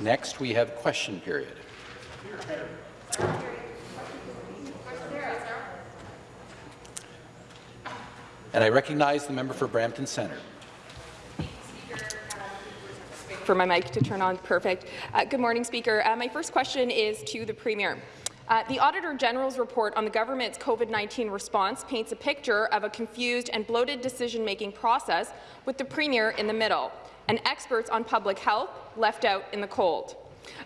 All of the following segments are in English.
Next, we have question period. And I recognize the member for Brampton Centre. For my mic to turn on, perfect. Uh, good morning, Speaker. Uh, my first question is to the Premier. Uh, the Auditor General's report on the government's COVID-19 response paints a picture of a confused and bloated decision-making process with the Premier in the middle, and experts on public health left out in the cold.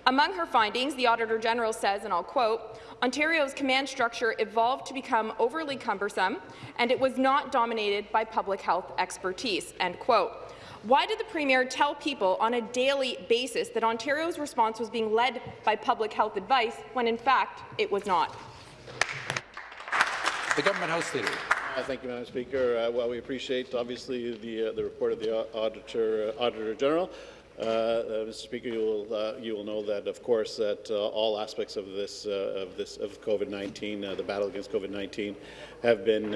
Among her findings, the Auditor General says, and I'll quote, Ontario's command structure evolved to become overly cumbersome, and it was not dominated by public health expertise. End quote. Why did the Premier tell people on a daily basis that Ontario's response was being led by public health advice when, in fact, it was not? The Government House Leader. Uh, thank you, Madam Speaker. Uh, well, we appreciate, obviously, the, uh, the report of the Auditor, Auditor General. Uh, uh, Mr. Speaker, you will uh, you will know that, of course, that all aspects of this of this of COVID-19, the battle against COVID-19, have been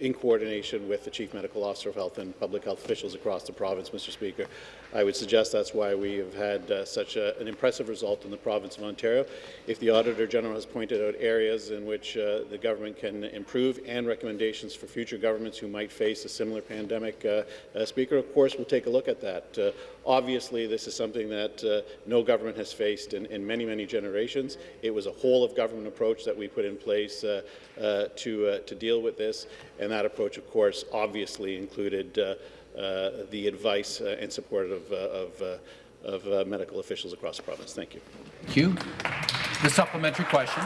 in coordination with the Chief Medical Officer of Health and public health officials across the province, Mr. Speaker. I would suggest that's why we have had uh, such a, an impressive result in the province of Ontario. If the Auditor General has pointed out areas in which uh, the government can improve and recommendations for future governments who might face a similar pandemic, uh, uh Speaker, of course, we'll take a look at that. Uh, obviously, this is something that uh, no government has faced in, in, many, many generations. It was a whole-of-government approach that we put in place to, to deal with this, and that approach, of course, obviously included Uh, the advice uh, and support of, uh, of, uh, of medical officials across the province. Thank you. Thank you. The supplementary question.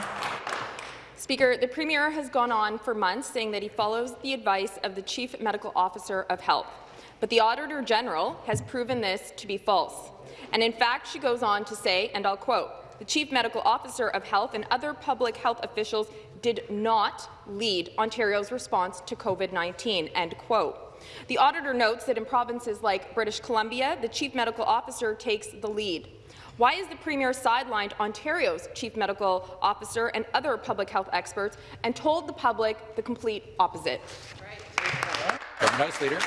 Speaker, the Premier has gone on for months saying that he follows the advice of the Chief Medical Officer of Health, but the Auditor General has proven this to be false. And in fact, she goes on to say, and I'll quote, the Chief Medical Officer of Health and other public health officials did not lead Ontario's response to COVID-19." End quote. The auditor notes that in provinces like British Columbia, the chief medical officer takes the lead. Why is the Premier sidelined Ontario's chief medical officer and other public health experts and told the public the complete opposite? Right. House Leader.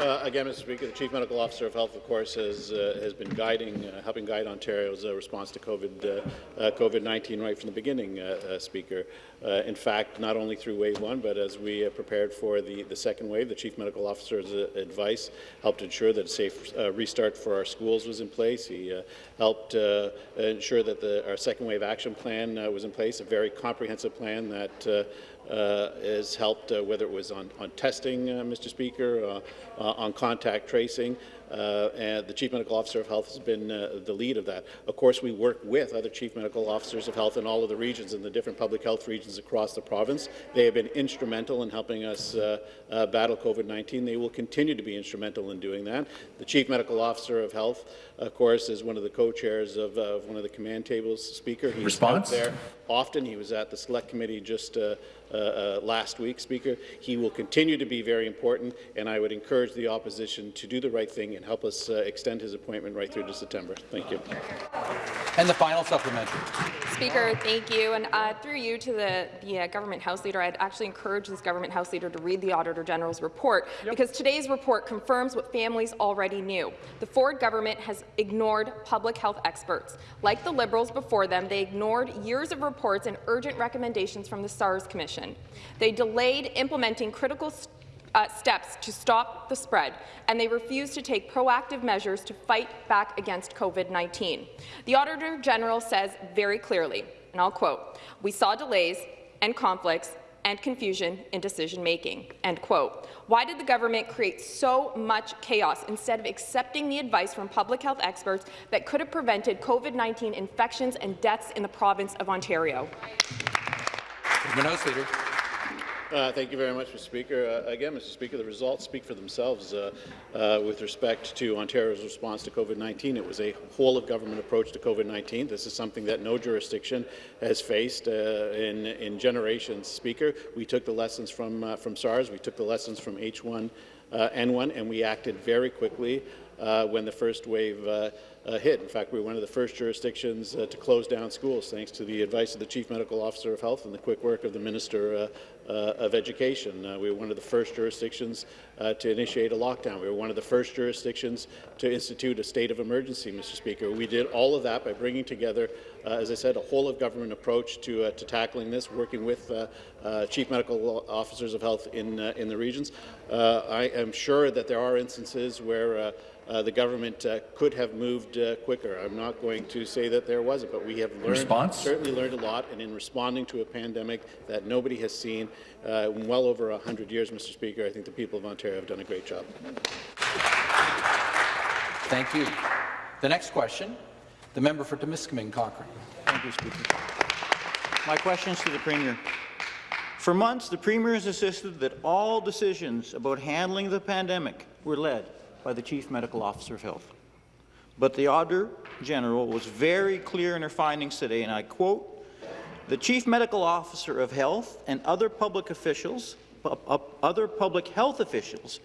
Uh, again, Mr. Speaker, the Chief Medical Officer of Health, of course, has uh, has been guiding, uh, helping guide Ontario's uh, response to COVID uh, uh, COVID-19 right from the beginning, Speaker. in fact, not only through Wave One, but as we prepared for the the second wave, the Chief Medical Officer's advice helped ensure that a safe restart for our schools was in place. He helped ensure that the, our second wave action plan was in place, a very comprehensive plan that has helped, uh, whether it was on, on testing, uh, Mr. Speaker, on contact tracing, uh, and the Chief Medical Officer of Health has been uh, the lead of that. Of course, we work with other Chief Medical Officers of Health in all of the regions and the different public health regions across the province. They have been instrumental in helping us uh, uh battle COVID-19. They will continue to be instrumental in doing that. The Chief Medical Officer of Health, of course, is one of the co-chairs of, uh, of, one of the command tables. Speaker, he's Response? out there often. He was at the Select Committee just uh, last week, Speaker. He will continue to be very important, and I would encourage the opposition to do the right thing and and help us uh, extend his appointment right through to September. Thank you. And the final supplementary. Speaker, thank you. And uh, through you to the, the uh, government House Leader, I'd actually encourage this government House Leader to read the Auditor General's report yep. because today's report confirms what families already knew. The Ford government has ignored public health experts. Like the Liberals before them, they ignored years of reports and urgent recommendations from the SARS Commission. They delayed implementing critical uh, steps to stop the spread, and they refuse to take proactive measures to fight back against COVID-19. The Auditor General says very clearly, and I'll quote, we saw delays and conflicts and confusion in decision-making." End quote. Why did the government create so much chaos instead of accepting the advice from public health experts that could have prevented COVID-19 infections and deaths in the province of Ontario? Uh, thank you very much, Mr. Speaker. Uh, again, Mr. Speaker, the results speak for themselves uh, uh with respect to Ontario's response to COVID-19. It was a whole-of-government approach to COVID-19. This is something that no jurisdiction has faced uh, in, in generations, Speaker. We took the lessons from, uh, from SARS. We took the lessons from H1N1, and we acted very quickly when the first wave uh, hit. In fact, we were one of the first jurisdictions uh, to close down schools, thanks to the advice of the Chief Medical Officer of Health and the quick work of the Minister uh, uh, of Education. Uh, we were one of the first jurisdictions uh, to initiate a lockdown. We were one of the first jurisdictions to institute a state of emergency, Mr. Speaker. We did all of that by bringing together, uh, as I said, a whole-of-government approach to, uh, to tackling this, working with uh, uh, chief medical officers of health in, uh, in the regions. Uh, I am sure that there are instances where uh, the government uh, could have moved uh, quicker. I'm not going to say that there wasn't, but we have learned, Response? certainly learned a lot, and in responding to a pandemic that nobody has seen uh, in well over 100 years, Mr. Speaker, I think the people of Ontario have done a great job. Thank you. The next question, the member for Timiskaming Cochrane. Thank you, Speaker. My question is to the Premier. For months, the Premier has insisted that all decisions about handling the pandemic were led by the Chief Medical Officer of Health. But the Auditor General was very clear in her findings today, and I quote, the Chief Medical Officer of Health and other public officials, other public health officials,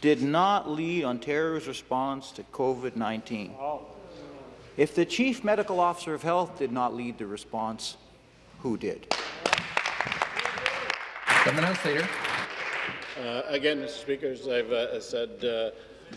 did not lead Ontario's response to COVID-19. If the Chief Medical Officer of Health did not lead the response, who did? Government House Leader. Uh, again, Mr. Speaker, as I've uh, said uh,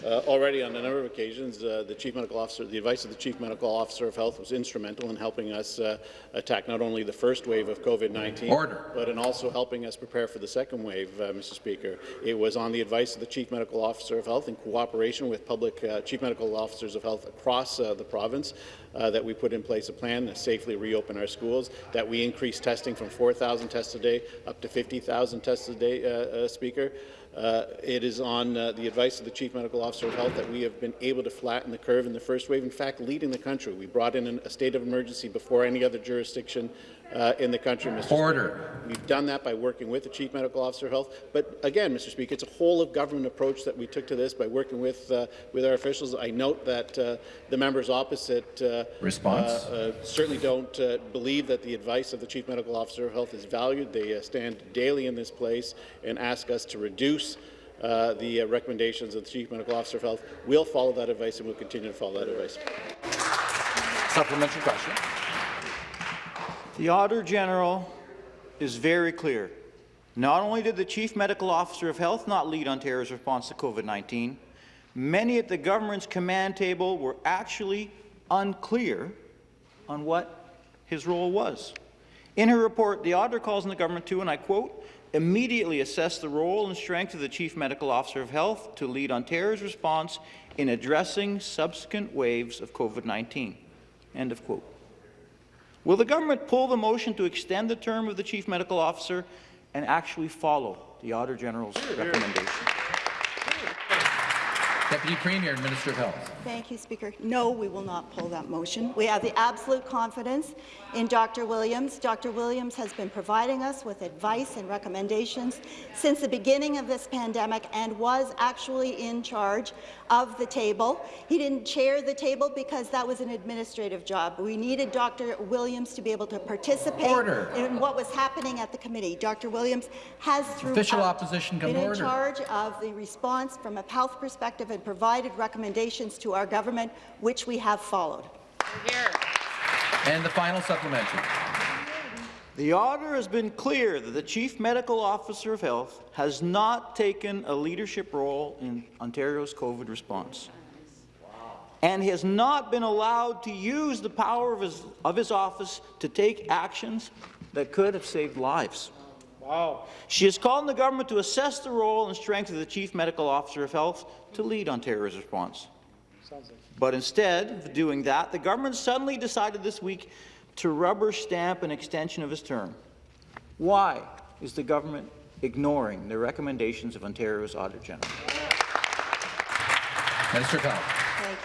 uh, already on a number of occasions, uh, the Chief Medical Officer, the advice of the Chief Medical Officer of Health was instrumental in helping us uh, attack not only the first wave of COVID-19, but in also helping us prepare for the second wave, uh, Mr. Speaker. It was on the advice of the Chief Medical Officer of Health in cooperation with public uh, Chief Medical Officers of Health across uh, the province uh, that we put in place a plan to safely reopen our schools, that we increased testing from 4,000 tests a day up to 50,000 tests a day, Speaker. Uh, it is on uh, the advice of the Chief Medical Officer of Health that we have been able to flatten the curve in the first wave, in fact, leading the country. We brought in an, a state of emergency before any other jurisdiction uh, in the country, Mr. Order. Speaker. We've done that by working with the Chief Medical Officer of Health. But again, Mr. Speaker, it's a whole-of-government approach that we took to this by working with, uh, with our officials. I note that uh, the members opposite uh, Response? uh, uh, certainly don't uh, believe that the advice of the Chief Medical Officer of Health is valued. They uh, stand daily in this place and ask us to reduce uh, the uh, recommendations of the Chief Medical Officer of Health. We'll follow that advice and we'll continue to follow that advice. Supplementary question. The Auditor General is very clear. Not only did the Chief Medical Officer of Health not lead Ontario's response to COVID-19, many at the government's command table were actually unclear on what his role was. In her report, the auditor calls on the government to, and I quote, immediately assess the role and strength of the Chief Medical Officer of Health to lead Ontario's response in addressing subsequent waves of COVID-19. End of quote. Will the government pull the motion to extend the term of the Chief Medical Officer and actually follow the Auditor General's recommendation? Deputy Premier and Minister of Health. Thank you, Speaker. No, we will not pull that motion. We have the absolute confidence in Dr. Williams. Dr. Williams has been providing us with advice and recommendations since the beginning of this pandemic and was actually in charge of the table. He didn't chair the table because that was an administrative job. We needed Dr. Williams to be able to participate Order. in what was happening at the committee. Dr. Williams has throughout Official opposition been in order. charge of the response from a health perspective and provided recommendations to our government, which we have followed. And the final supplementary. The Auditor has been clear that the Chief Medical Officer of Health has not taken a leadership role in Ontario's COVID response and has not been allowed to use the power of his, of his office to take actions that could have saved lives. Wow. She has called on the government to assess the role and strength of the Chief Medical Officer of Health to lead Ontario's response. But instead of doing that, the government suddenly decided this week to rubber stamp an extension of his term. Why is the government ignoring the recommendations of Ontario's Auditor General? Minister of Health.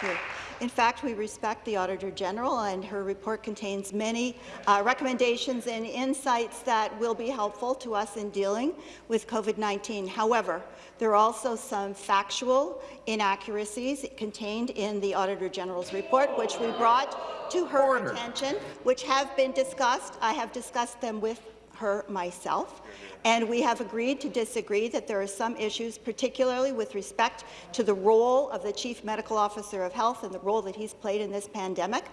Thank you. In fact, we respect the Auditor General, and her report contains many uh, recommendations and insights that will be helpful to us in dealing with COVID-19. However, there are also some factual inaccuracies contained in the Auditor General's report, which we brought to her Order. attention, which have been discussed. I have discussed them with her myself. And we have agreed to disagree that there are some issues, particularly with respect to the role of the Chief Medical Officer of Health and the role that he's played in this pandemic.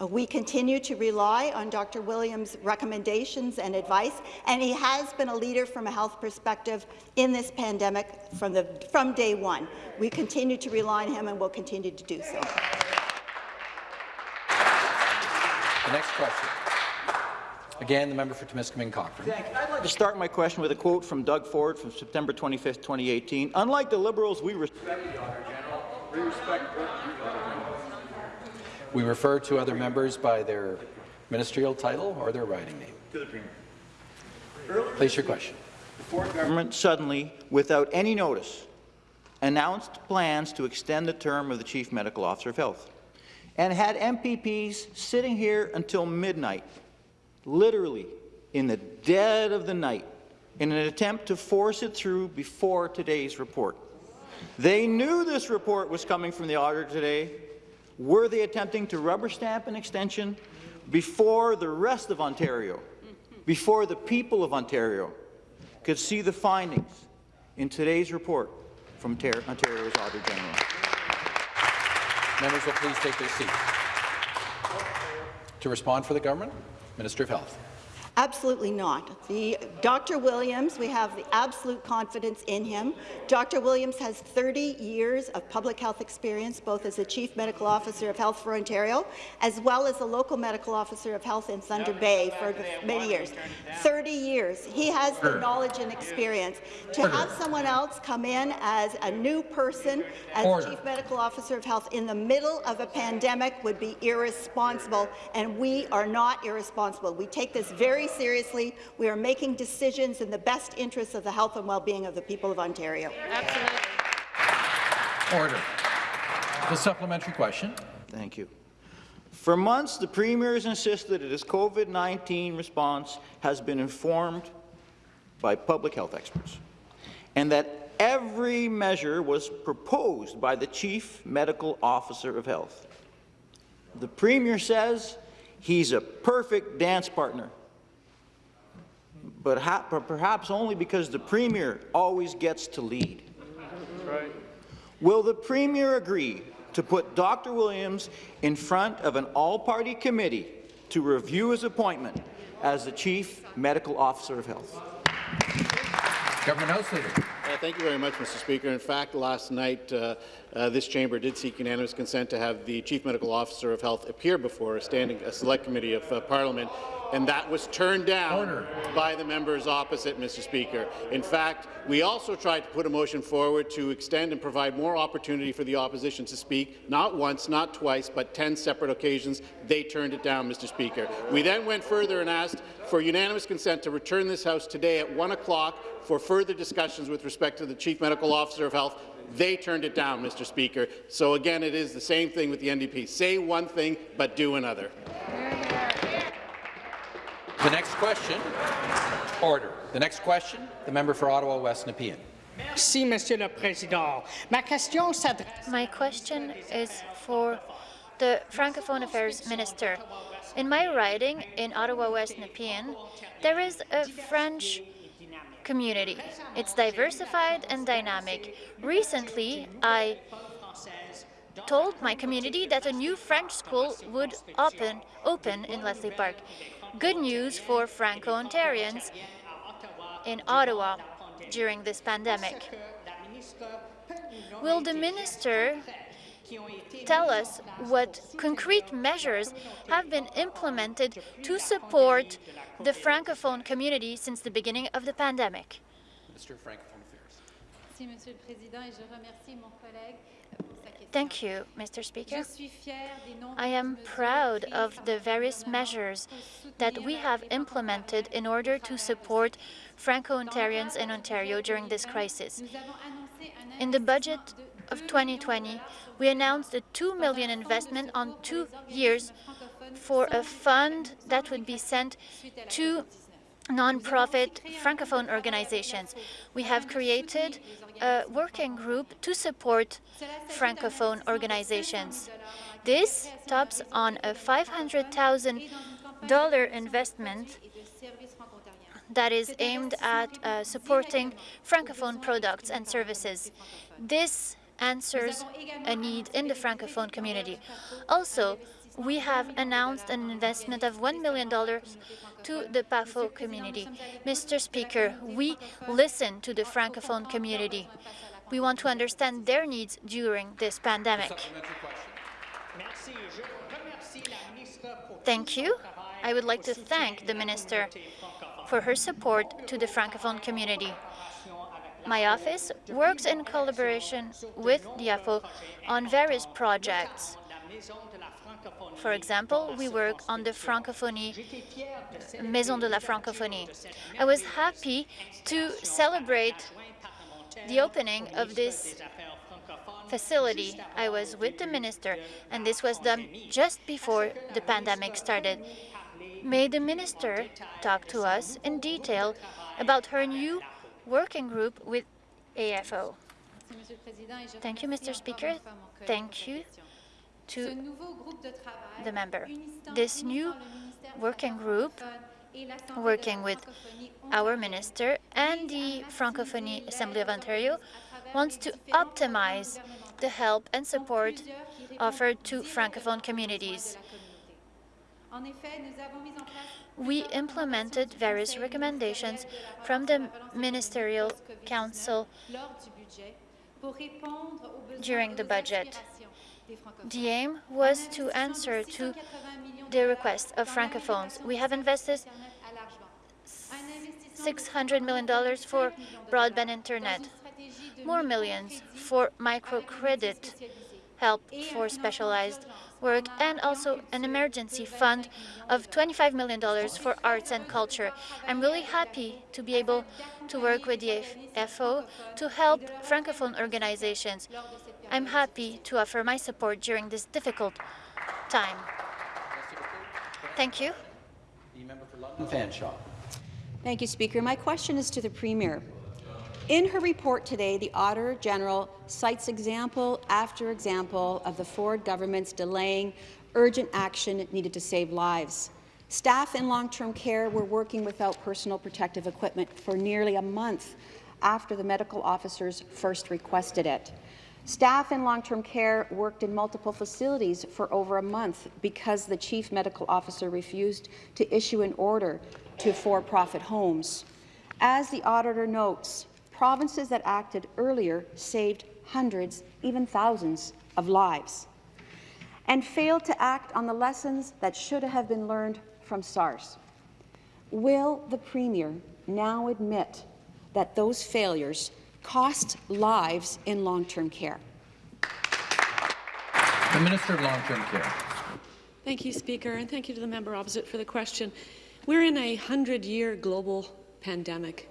Uh, we continue to rely on Dr. Williams' recommendations and advice, and he has been a leader from a health perspective in this pandemic from, the, from day one. We continue to rely on him and will continue to do so. The next question. Again, the member for Timiskaming Cochrane. Thank you. I'd like to start my question with a quote from Doug Ford from September 25, 2018. Unlike the Liberals, we respect the Auditor General. We respect We refer to other members by their ministerial title or their riding name. to the Premier. Place your question. The Ford government suddenly, without any notice, announced plans to extend the term of the Chief Medical Officer of Health and had MPPs sitting here until midnight, literally in the dead of the night, in an attempt to force it through before today's report. They knew this report was coming from the auditor today. Were they attempting to rubber stamp an extension before the rest of Ontario, before the people of Ontario could see the findings in today's report from Ontario's Auditor General? Members will please take their seats. To respond for the government, Minister of Health. Absolutely not. The, Dr. Williams, we have the absolute confidence in him. Dr. Williams has 30 years of public health experience, both as the Chief Medical Officer of Health for Ontario, as well as the local medical officer of health in Thunder Bay for many years. 30 years. He has the knowledge and experience. To have someone else come in as a new person, as Order. Chief Medical Officer of Health in the middle of a pandemic would be irresponsible, and we are not irresponsible. We take this very seriously. We are making decisions in the best interests of the health and well-being of the people of Ontario. Order. The supplementary question. Thank you. For months, the Premier has insisted that his COVID-19 response has been informed by public health experts, and that every measure was proposed by the Chief Medical Officer of Health. The Premier says he's a perfect dance partner, but, ha but perhaps only because the Premier always gets to lead. Will the Premier agree to put Dr. Williams in front of an all-party committee to review his appointment as the Chief Medical Officer of Health? Government House Leader. Uh, Thank you very much, Mr. Speaker. In fact, last night, uh, uh, this chamber did seek unanimous consent to have the Chief Medical Officer of Health appear before a standing a select committee of uh, Parliament, and that was turned down Order. by the members opposite, Mr. Speaker. In fact, we also tried to put a motion forward to extend and provide more opportunity for the opposition to speak, not once, not twice, but 10 separate occasions. They turned it down, Mr. Speaker. We then went further and asked for unanimous consent to return this House today at 1 o'clock for further discussions with respect to the Chief Medical Officer of Health. They turned it down, Mr. Speaker. So again, it is the same thing with the NDP. Say one thing, but do another. The next question. Order. The next question, the member for Ottawa West Nepean. Merci, Monsieur le Président. Ma question s'adresse My question is for the Francophone Affairs Minister. In my riding in Ottawa West Nepean, there is a French community. It's diversified and dynamic. Recently, I told my community that a new French school would open, open in Leslie Park. Good news for Franco-Ontarians in Ottawa during this pandemic. Will the minister tell us what concrete measures have been implemented to support the Francophone community since the beginning of the pandemic? Minister of Francophone Affairs. Merci, Monsieur le Président, et je remercie mon collègue pour sa question. Thank you, Mr. Speaker. Je suis fière des nombreuses I am proud of the various measures that we have implemented in order to support Franco-Ontarians in Ontario during this crisis. nous avons annoncé un In the budget investissement de of 2020, we announced a 2 dans million investment on two years for a fund that would be sent to COVID-19. non-profit francophone organizations. We have created a working group to support francophone organizations. This tops on a $500,000 investment that is aimed at uh, supporting Francophone products and services. This answers a need in the Francophone community. Also, we have announced an investment of $1 million to the PAFO community. Mr. Speaker, we listen to the Francophone community. We want to understand their needs during this pandemic. Thank you. I would like to thank the Minister for her support to the Francophone community. My office works in collaboration with AFO on various projects. For example, we work on the Francophonie, Maison de la Francophonie. I was happy to celebrate the opening of this facility. I was with the minister, and this was done just before the pandemic started. May the minister talk to us in detail about her new working group with AFO. Thank you, Mr. Speaker. Thank you to the member. This new working group, working with our minister and the Francophonie Assembly of Ontario, wants to optimize the help and support offered to Francophone communities. We implemented various recommendations from the Ministerial Council during the budget. The aim was to answer to the request of Francophones. We have invested $600 million for broadband internet, more millions for microcredit help for specialized work, and also an emergency fund of $25 million for arts and culture. I'm really happy to be able to work with the FO to help Francophone organizations. I'm happy to offer my support during this difficult time. Thank you. The member for London Fanshawe. Thank you, Speaker. My question is to the Premier. In her report today, the Auditor General cites example after example of the Ford government's delaying urgent action needed to save lives. Staff in long-term care were working without personal protective equipment for nearly a month after the medical officers first requested it. Staff in long-term care worked in multiple facilities for over a month because the chief medical officer refused to issue an order to for-profit homes. As the auditor notes, provinces that acted earlier saved hundreds, even thousands, of lives, and failed to act on the lessons that should have been learned from SARS. Will the Premier now admit that those failures cost lives in long-term care? The Minister of Long-Term Care. Thank you, Speaker, and thank you to the member opposite for the question. We're in a 100-year global pandemic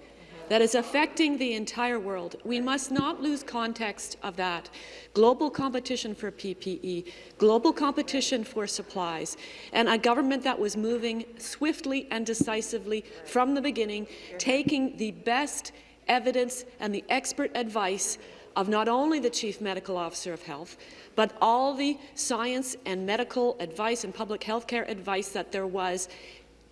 that is affecting the entire world. We must not lose context of that. Global competition for PPE, global competition for supplies, and a government that was moving swiftly and decisively from the beginning, taking the best evidence and the expert advice of not only the Chief Medical Officer of Health, but all the science and medical advice and public health care advice that there was,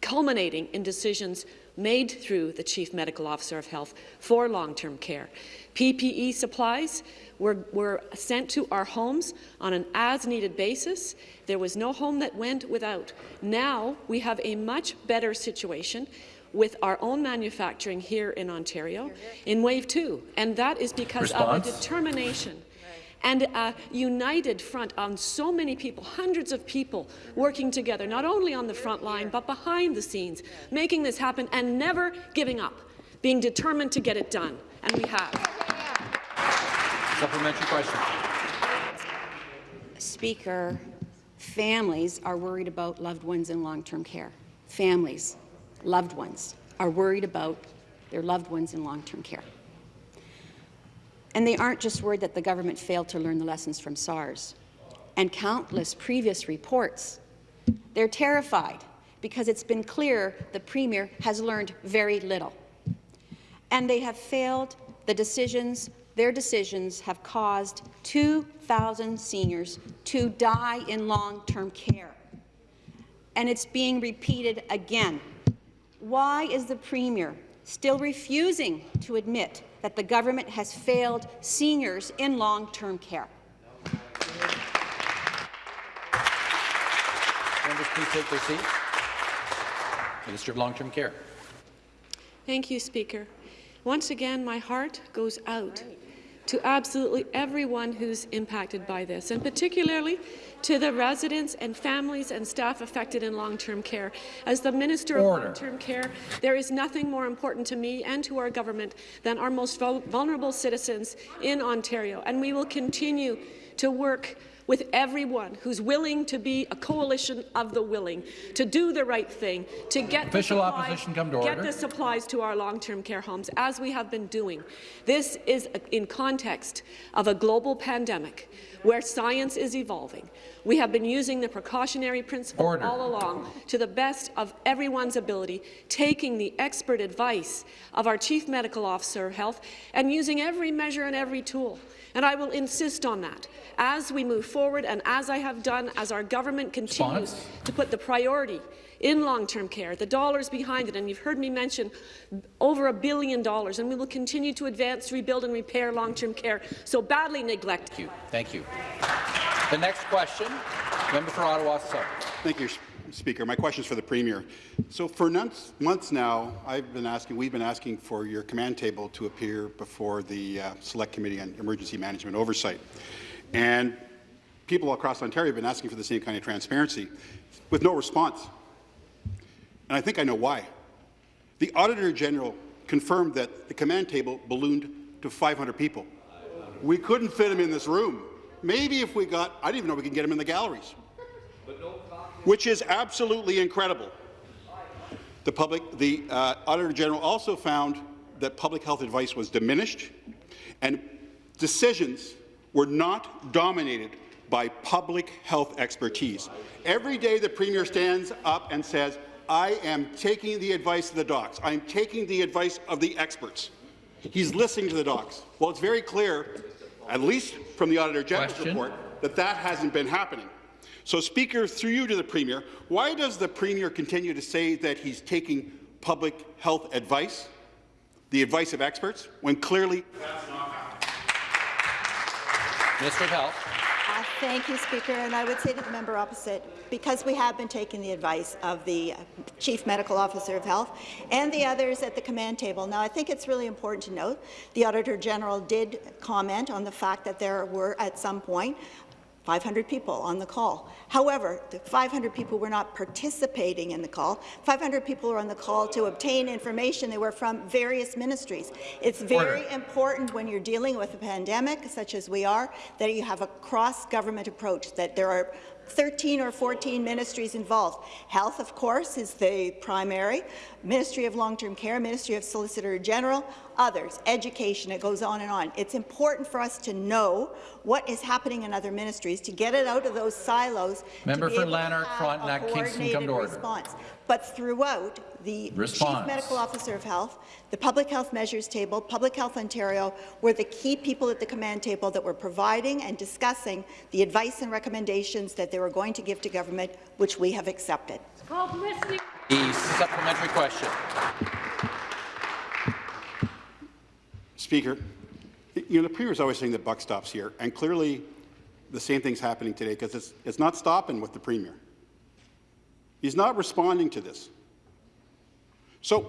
culminating in decisions made through the Chief Medical Officer of Health for long-term care. PPE supplies were, were sent to our homes on an as-needed basis. There was no home that went without. Now we have a much better situation with our own manufacturing here in Ontario in Wave 2, and that is because Response? of a determination and a united front on so many people, hundreds of people working together, not only on the front line, but behind the scenes, making this happen and never giving up, being determined to get it done. And we have. Supplementary question. Speaker, families are worried about loved ones in long-term care. Families, loved ones, are worried about their loved ones in long-term care. And they aren't just worried that the government failed to learn the lessons from SARS and countless previous reports. They're terrified because it's been clear the Premier has learned very little. And they have failed the decisions, their decisions have caused 2,000 seniors to die in long-term care. And it's being repeated again. Why is the Premier still refusing to admit that the government has failed seniors in long-term care? Members, please take their seats. Minister of Long-Term Care. Thank you, Speaker. Once again, my heart goes out to absolutely everyone who's impacted by this, and particularly to the residents and families and staff affected in long-term care. As the Minister of Long-Term Care, there is nothing more important to me and to our government than our most vulnerable citizens in Ontario, and we will continue to work with everyone who's willing to be a coalition of the willing, to do the right thing, to get Official the supplies, opposition come to get order. the supplies to our long-term care homes, as we have been doing. This is in context of a global pandemic where science is evolving. We have been using the precautionary principle Order. all along to the best of everyone's ability, taking the expert advice of our Chief Medical Officer of Health and using every measure and every tool. And I will insist on that as we move forward and as I have done as our government continues Response? to put the priority in long-term care, the dollars behind it, and you've heard me mention over a billion dollars, and we will continue to advance, rebuild and repair long-term care so badly neglected. Thank you. Thank you. The next question, member for Ottawa South. Thank you, Speaker. My question is for the Premier. So for months, now, I've been asking, we've been asking for your command table to appear before the uh, Select Committee on Emergency Management Oversight. And people across Ontario have been asking for the same kind of transparency with no response. And I think I know why. The Auditor General confirmed that the command table ballooned to 500 people. We couldn't fit them in this room. Maybe if we got, I didn't even know we could get them in the galleries which is absolutely incredible. The, public, the uh, Auditor General also found that public health advice was diminished and decisions were not dominated by public health expertise. Every day the Premier stands up and says, I am taking the advice of the docs. I am taking the advice of the experts. He's listening to the docs. Well, it's very clear, at least from the Auditor General's Question. report, that that hasn't been happening. So, Speaker, through you to the Premier, why does the Premier continue to say that he's taking public health advice, the advice of experts, when clearly that's not happening? Minister Health. Uh, Thank you, Speaker. And I would say to the member opposite, because we have been taking the advice of the uh, Chief Medical Officer of Health and the others at the command table. Now, I think it's really important to note the Auditor General did comment on the fact that there were, at some point, 500 people on the call. However, the 500 people were not participating in the call. 500 people were on the call to obtain information. They were from various ministries. It's very Order. important when you're dealing with a pandemic, such as we are, that you have a cross-government approach, that there are 13 or 14 ministries involved. Health, of course, is the primary. Ministry of Long-Term Care, Ministry of Solicitor General, others, education, it goes on and on. It's important for us to know what is happening in other ministries, to get it out of those silos, Member to be for able to Lanark, have Frontenac, a Kingston, come to coordinated order. response. But throughout, the Response. Chief Medical Officer of Health, the Public Health Measures Table, Public Health Ontario were the key people at the command table that were providing and discussing the advice and recommendations that they were going to give to government, which we have accepted. The supplementary question. Speaker, you know, the Premier is always saying the buck stops here, and clearly the same thing's happening today because it's, it's not stopping with the Premier. He's not responding to this. So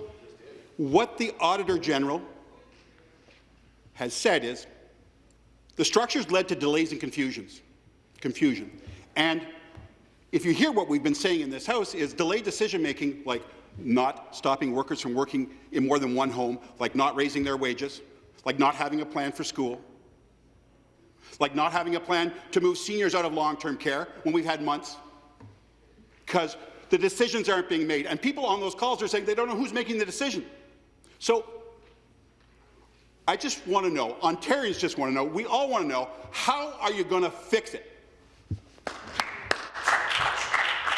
what the Auditor General has said is the structures led to delays and confusions, confusion. And if you hear what we've been saying in this House is delayed decision-making, like not stopping workers from working in more than one home, like not raising their wages, like not having a plan for school, like not having a plan to move seniors out of long-term care when we've had months, because the decisions aren't being made. And people on those calls are saying they don't know who's making the decision. So I just want to know, Ontarians just want to know, we all want to know, how are you going to fix it?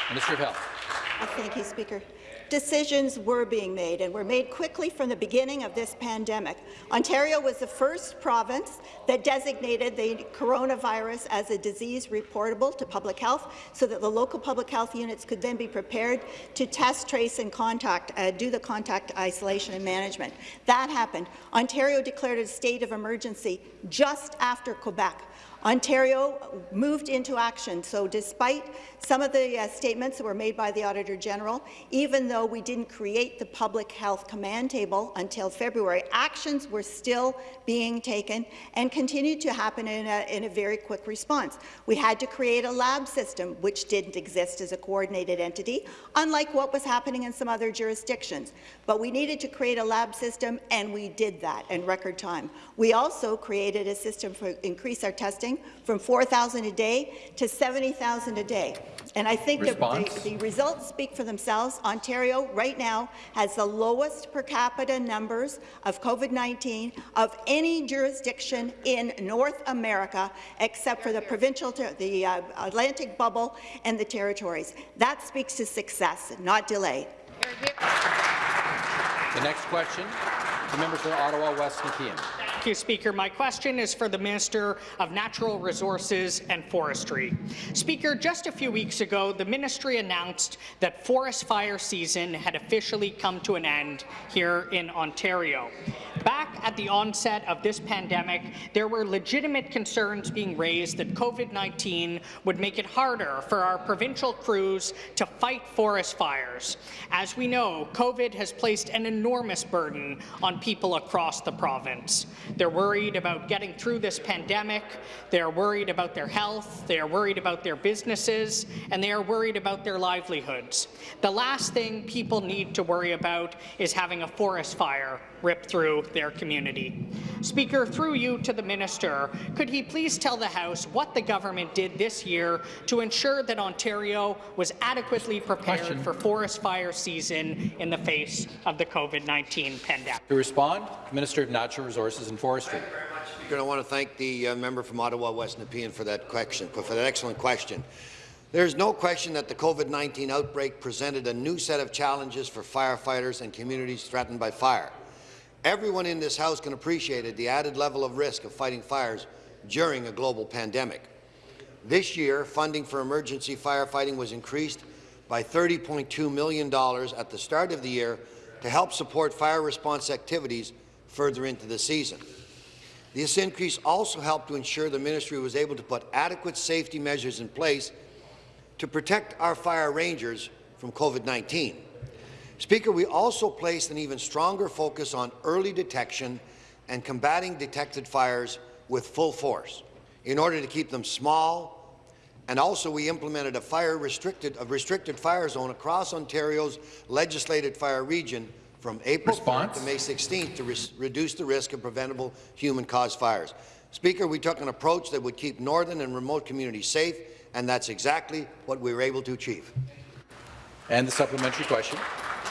Minister of Health. Thank you, Speaker. Decisions were being made and were made quickly from the beginning of this pandemic. Ontario was the first province that designated the coronavirus as a disease reportable to public health so that the local public health units could then be prepared to test, trace and contact, uh, do the contact isolation and management. That happened. Ontario declared a state of emergency just after Quebec. Ontario moved into action. So despite some of the uh, statements that were made by the Auditor General, even though we didn't create the public health command table until February, actions were still being taken and continued to happen in a, in a very quick response. We had to create a lab system, which didn't exist as a coordinated entity, unlike what was happening in some other jurisdictions. But we needed to create a lab system, and we did that in record time. We also created a system for increase our testing from 4,000 a day to 70,000 a day. And I think the, the, the, results speak for themselves. Ontario right now has the lowest per capita numbers of COVID-19 of any jurisdiction in North America, except for the provincial, the uh, Atlantic bubble and the territories. That speaks to success, not delay. The next question, the member for Ottawa West Nepean. You, Speaker. My question is for the Minister of Natural Resources and Forestry. Speaker, just a few weeks ago, the ministry announced that forest fire season had officially come to an end here in Ontario. Back at the onset of this pandemic, there were legitimate concerns being raised that COVID-19 would make it harder for our provincial crews to fight forest fires. As we know, COVID has placed an enormous burden on people across the province. They're worried about getting through this pandemic. They're worried about their health. They are worried about their businesses. And they are worried about their livelihoods. The last thing people need to worry about is having a forest fire rip through their community. Speaker, through you to the minister, could he please tell the House what the government did this year to ensure that Ontario was adequately prepared Question. for forest fire season in the face of the COVID-19 pandemic? To respond, Minister of Natural Resources and Forestry. I want to thank the uh, member from Ottawa West Nepean for that question, for that excellent question. There is no question that the COVID-19 outbreak presented a new set of challenges for firefighters and communities threatened by fire. Everyone in this House can appreciate the added level of risk of fighting fires during a global pandemic. This year, funding for emergency firefighting was increased by $30.2 million at the start of the year to help support fire response activities further into the season. This increase also helped to ensure the ministry was able to put adequate safety measures in place to protect our fire rangers from COVID-19. Speaker, we also placed an even stronger focus on early detection and combating detected fires with full force in order to keep them small, and also we implemented a fire restricted, a restricted fire zone across Ontario's legislated fire region from April to May 16th to re reduce the risk of preventable human-caused fires. Speaker, we took an approach that would keep northern and remote communities safe, and that's exactly what we were able to achieve. And the supplementary question.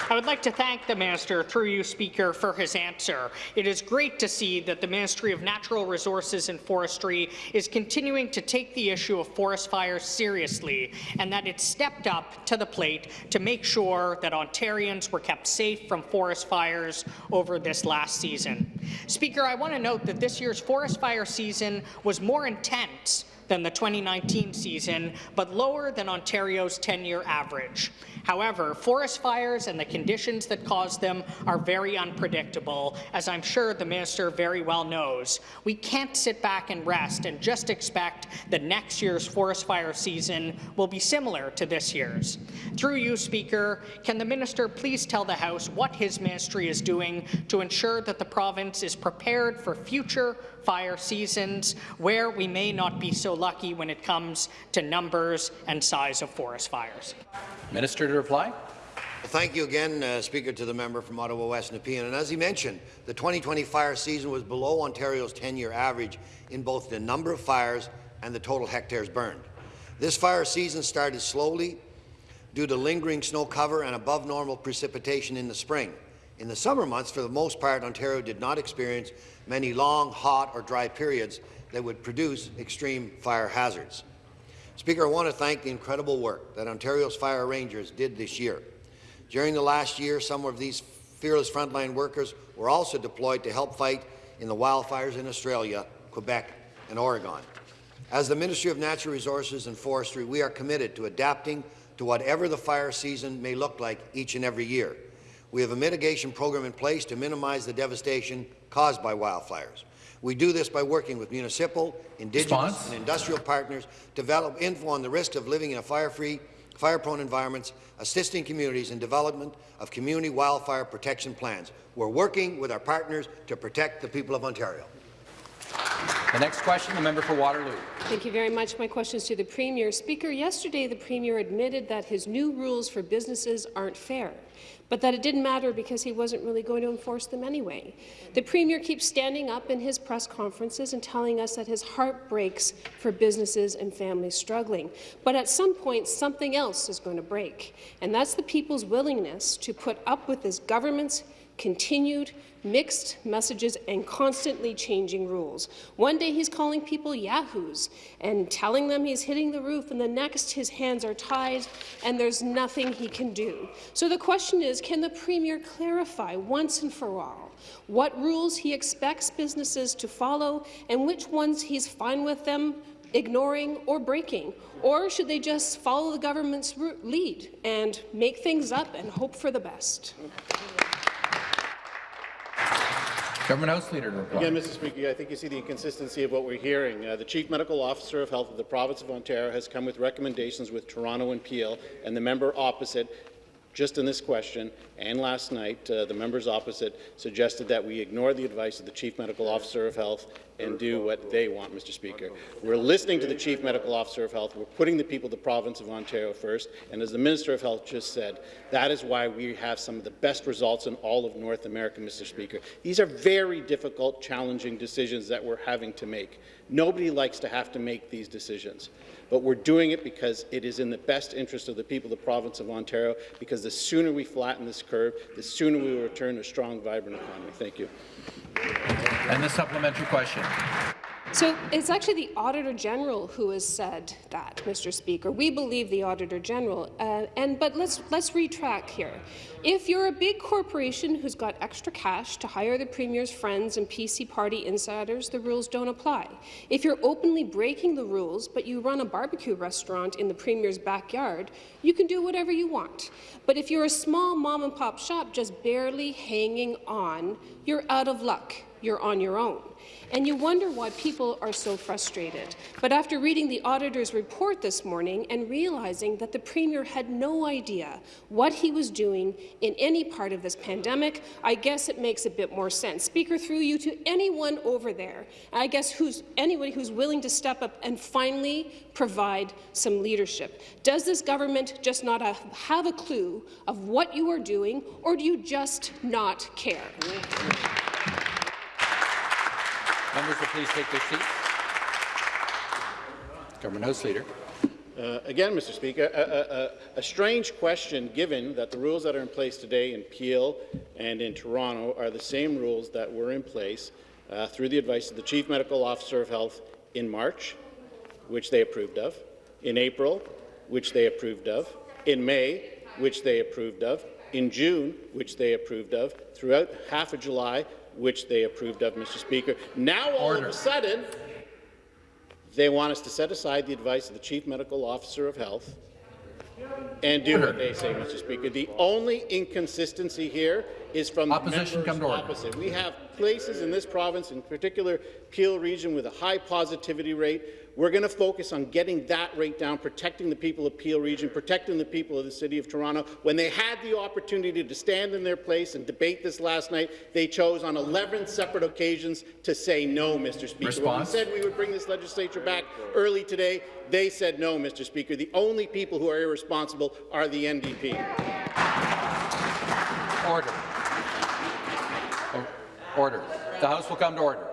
I would like to thank the Minister, through you, Speaker, for his answer. It is great to see that the Ministry of Natural Resources and Forestry is continuing to take the issue of forest fires seriously and that it stepped up to the plate to make sure that Ontarians were kept safe from forest fires over this last season. Speaker, I want to note that this year's forest fire season was more intense than the 2019 season, but lower than Ontario's 10-year average. However, forest fires and the conditions that cause them are very unpredictable, as I'm sure the minister very well knows. We can't sit back and rest and just expect that next year's forest fire season will be similar to this year's. Through you, Speaker, can the minister please tell the House what his ministry is doing to ensure that the province is prepared for future fire seasons where we may not be so lucky when it comes to numbers and size of forest fires. Minister to reply. Well, thank you again, uh, Speaker, to the member from Ottawa West Nepean. And as he mentioned, the 2020 fire season was below Ontario's 10-year average in both the number of fires and the total hectares burned. This fire season started slowly due to lingering snow cover and above normal precipitation in the spring. In the summer months, for the most part, Ontario did not experience many long, hot or dry periods that would produce extreme fire hazards. Speaker, I want to thank the incredible work that Ontario's fire rangers did this year. During the last year, some of these fearless frontline workers were also deployed to help fight in the wildfires in Australia, Quebec and Oregon. As the Ministry of Natural Resources and Forestry, we are committed to adapting to whatever the fire season may look like each and every year. We have a mitigation program in place to minimize the devastation caused by wildfires. We do this by working with municipal, Indigenous Response? and industrial partners to develop info on the risk of living in a fire-free, fire-prone environments, assisting communities in development of community wildfire protection plans. We're working with our partners to protect the people of Ontario. The next question, the member for Waterloo. Thank you very much. My question is to the Premier. Speaker, yesterday the Premier admitted that his new rules for businesses aren't fair, but that it didn't matter because he wasn't really going to enforce them anyway. The Premier keeps standing up in his press conferences and telling us that his heart breaks for businesses and families struggling. But at some point, something else is going to break, and that's the people's willingness to put up with this government's continued mixed messages and constantly changing rules. One day he's calling people yahoos and telling them he's hitting the roof, and the next his hands are tied and there's nothing he can do. So the question is, can the Premier clarify once and for all what rules he expects businesses to follow and which ones he's fine with them ignoring or breaking? Or should they just follow the government's lead and make things up and hope for the best? Government House Leader to reply. Again, Mr. Speaker, I think you see the inconsistency of what we're hearing. Uh, the Chief Medical Officer of Health of the Province of Ontario has come with recommendations with Toronto and Peel, and the member opposite just in this question and last night, uh, the members opposite suggested that we ignore the advice of the Chief Medical Officer of Health and do what they want, Mr. Speaker. We're listening to the Chief Medical Officer of Health. We're putting the people of the province of Ontario first. And as the Minister of Health just said, that is why we have some of the best results in all of North America, Mr. Speaker. These are very difficult, challenging decisions that we're having to make. Nobody likes to have to make these decisions but we're doing it because it is in the best interest of the people of the province of Ontario, because the sooner we flatten this curve, the sooner we will return a strong, vibrant economy. Thank you. And the supplementary question. So it's actually the Auditor General who has said that, Mr. Speaker. We believe the Auditor General. Uh, and but let's let's retrack here. If you're a big corporation who's got extra cash to hire the Premier's friends and PC party insiders, the rules don't apply. If you're openly breaking the rules, but you run a barbecue restaurant in the Premier's backyard, you can do whatever you want. But if you're a small mom-and-pop shop just barely hanging on, you're out of luck. You're on your own and you wonder why people are so frustrated. But after reading the auditor's report this morning and realizing that the Premier had no idea what he was doing in any part of this pandemic, I guess it makes a bit more sense. Speaker, through you to anyone over there, I guess who's anybody who's willing to step up and finally provide some leadership. Does this government just not have a clue of what you are doing, or do you just not care? Members will please take their seats. Government House Leader. Uh, again, Mr. Speaker, a, a, a, strange question given that the rules that are in place today in Peel and in Toronto are the same rules that were in place uh, through the advice of the Chief Medical Officer of Health in March, which they approved of, in April, which they approved of, in May, which they approved of, in June, which they approved of, throughout half of July, which they approved of, Mr. Speaker. Now, all Order. of a sudden, they want us to set aside the advice of the Chief Medical Officer of Health and do what they say, Mr. Speaker. The only inconsistency here is from Opposition the members opposite. We have places in this province, in particular Peel region, with a high positivity rate we're going to focus on getting that rate down, protecting the people of Peel Region, protecting the people of the City of Toronto. When they had the opportunity to stand in their place and debate this last night, they chose on 11 separate occasions to say no, Mr. Speaker. Response? When we said we would bring this legislature back early today, they said no, Mr. Speaker. The only people who are irresponsible are the NDP. Order. Order. The House will come to order.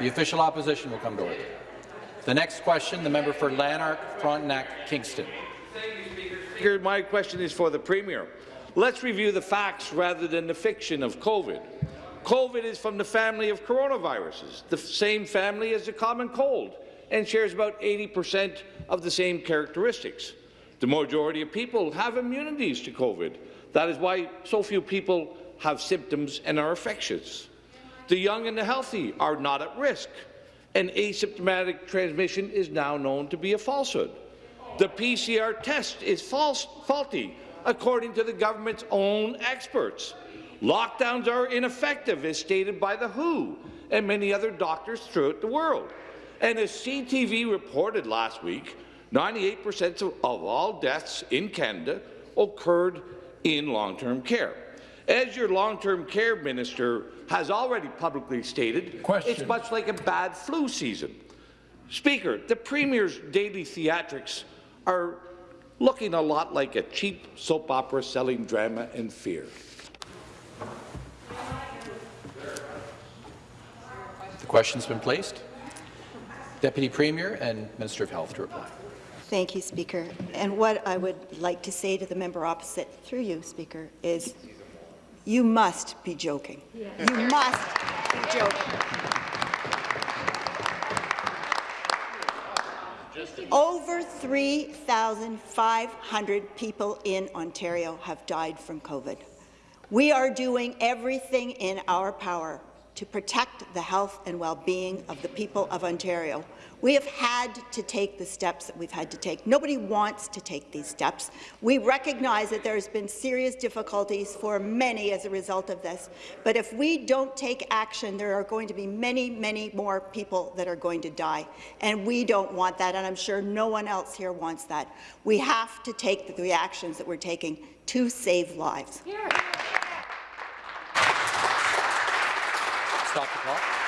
The official opposition will come to order. The next question, the member for Lanark, Frontenac, Kingston. My question is for the Premier. Let's review the facts rather than the fiction of COVID. COVID is from the family of coronaviruses, the same family as the common cold, and shares about 80 percent of the same characteristics. The majority of people have immunities to COVID. That is why so few people have symptoms and are infectious. The young and the healthy are not at risk, and asymptomatic transmission is now known to be a falsehood. The PCR test is false, faulty, according to the government's own experts. Lockdowns are ineffective, as stated by the WHO and many other doctors throughout the world. And as CTV reported last week, 98% of all deaths in Canada occurred in long-term care. As your long-term care minister has already publicly stated, Question. it's much like a bad flu season. Speaker, the Premier's daily theatrics are looking a lot like a cheap soap opera selling drama and fear. The question's been placed. Deputy Premier and Minister of Health to reply. Thank you, Speaker. And what I would like to say to the member opposite, through you, Speaker, is you must be joking. You must be joking. Over 3,500 people in Ontario have died from COVID. We are doing everything in our power to protect the health and well-being of the people of Ontario. We have had to take the steps that we've had to take. Nobody wants to take these steps. We recognize that there's been serious difficulties for many as a result of this. But if we don't take action, there are going to be many, many more people that are going to die. And we don't want that, and I'm sure no one else here wants that. We have to take the actions that we're taking to save lives. Stop the clock.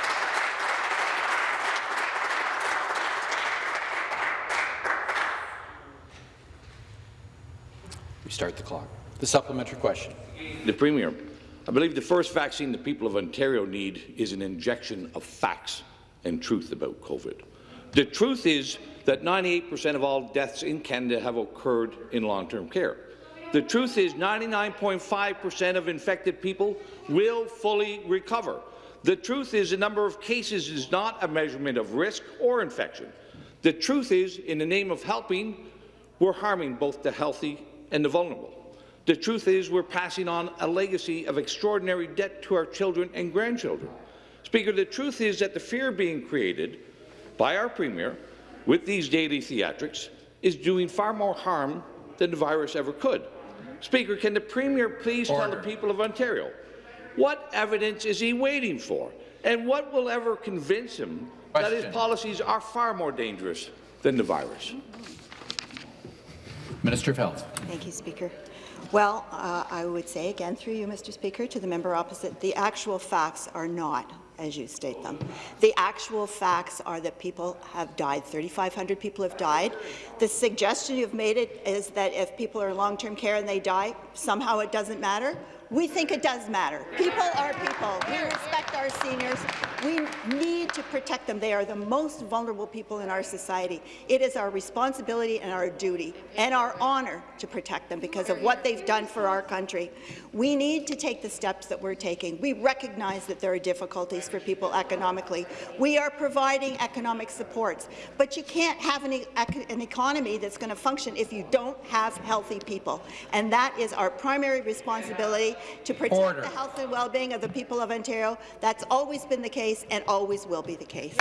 Restart the clock. The supplementary question. The Premier, I believe the first vaccine the people of Ontario need is an injection of facts and truth about COVID. The truth is that 98% of all deaths in Canada have occurred in long-term care. The truth is 99.5% of infected people will fully recover. The truth is the number of cases is not a measurement of risk or infection. The truth is, in the name of helping, we're harming both the healthy and the vulnerable. The truth is we're passing on a legacy of extraordinary debt to our children and grandchildren. Speaker, the truth is that the fear being created by our Premier with these daily theatrics is doing far more harm than the virus ever could. Speaker, can the Premier please tell the people of Ontario what evidence is he waiting for, and what will ever convince him that his policies are far more dangerous than the virus? Minister of Health. Thank you, Speaker. Well, uh, I would say again through you, Mr. Speaker, to the member opposite, the actual facts are not as you state them. The actual facts are that people have died. 3,500 people have died. The suggestion you've made it is that if people are in long-term care and they die, somehow it doesn't matter. We think it does matter. People are people. We respect our seniors. We need to protect them. They are the most vulnerable people in our society. It is our responsibility and our duty and our honour to protect them because of what they've done for our country. We need to take the steps that we're taking. We recognize that there are difficulties for people economically. We are providing economic supports, but you can't have an, e an economy that's going to function if you don't have healthy people. And that is our primary responsibility to protect Order. the health and well-being of the people of Ontario. That's always been the case and always will be the case.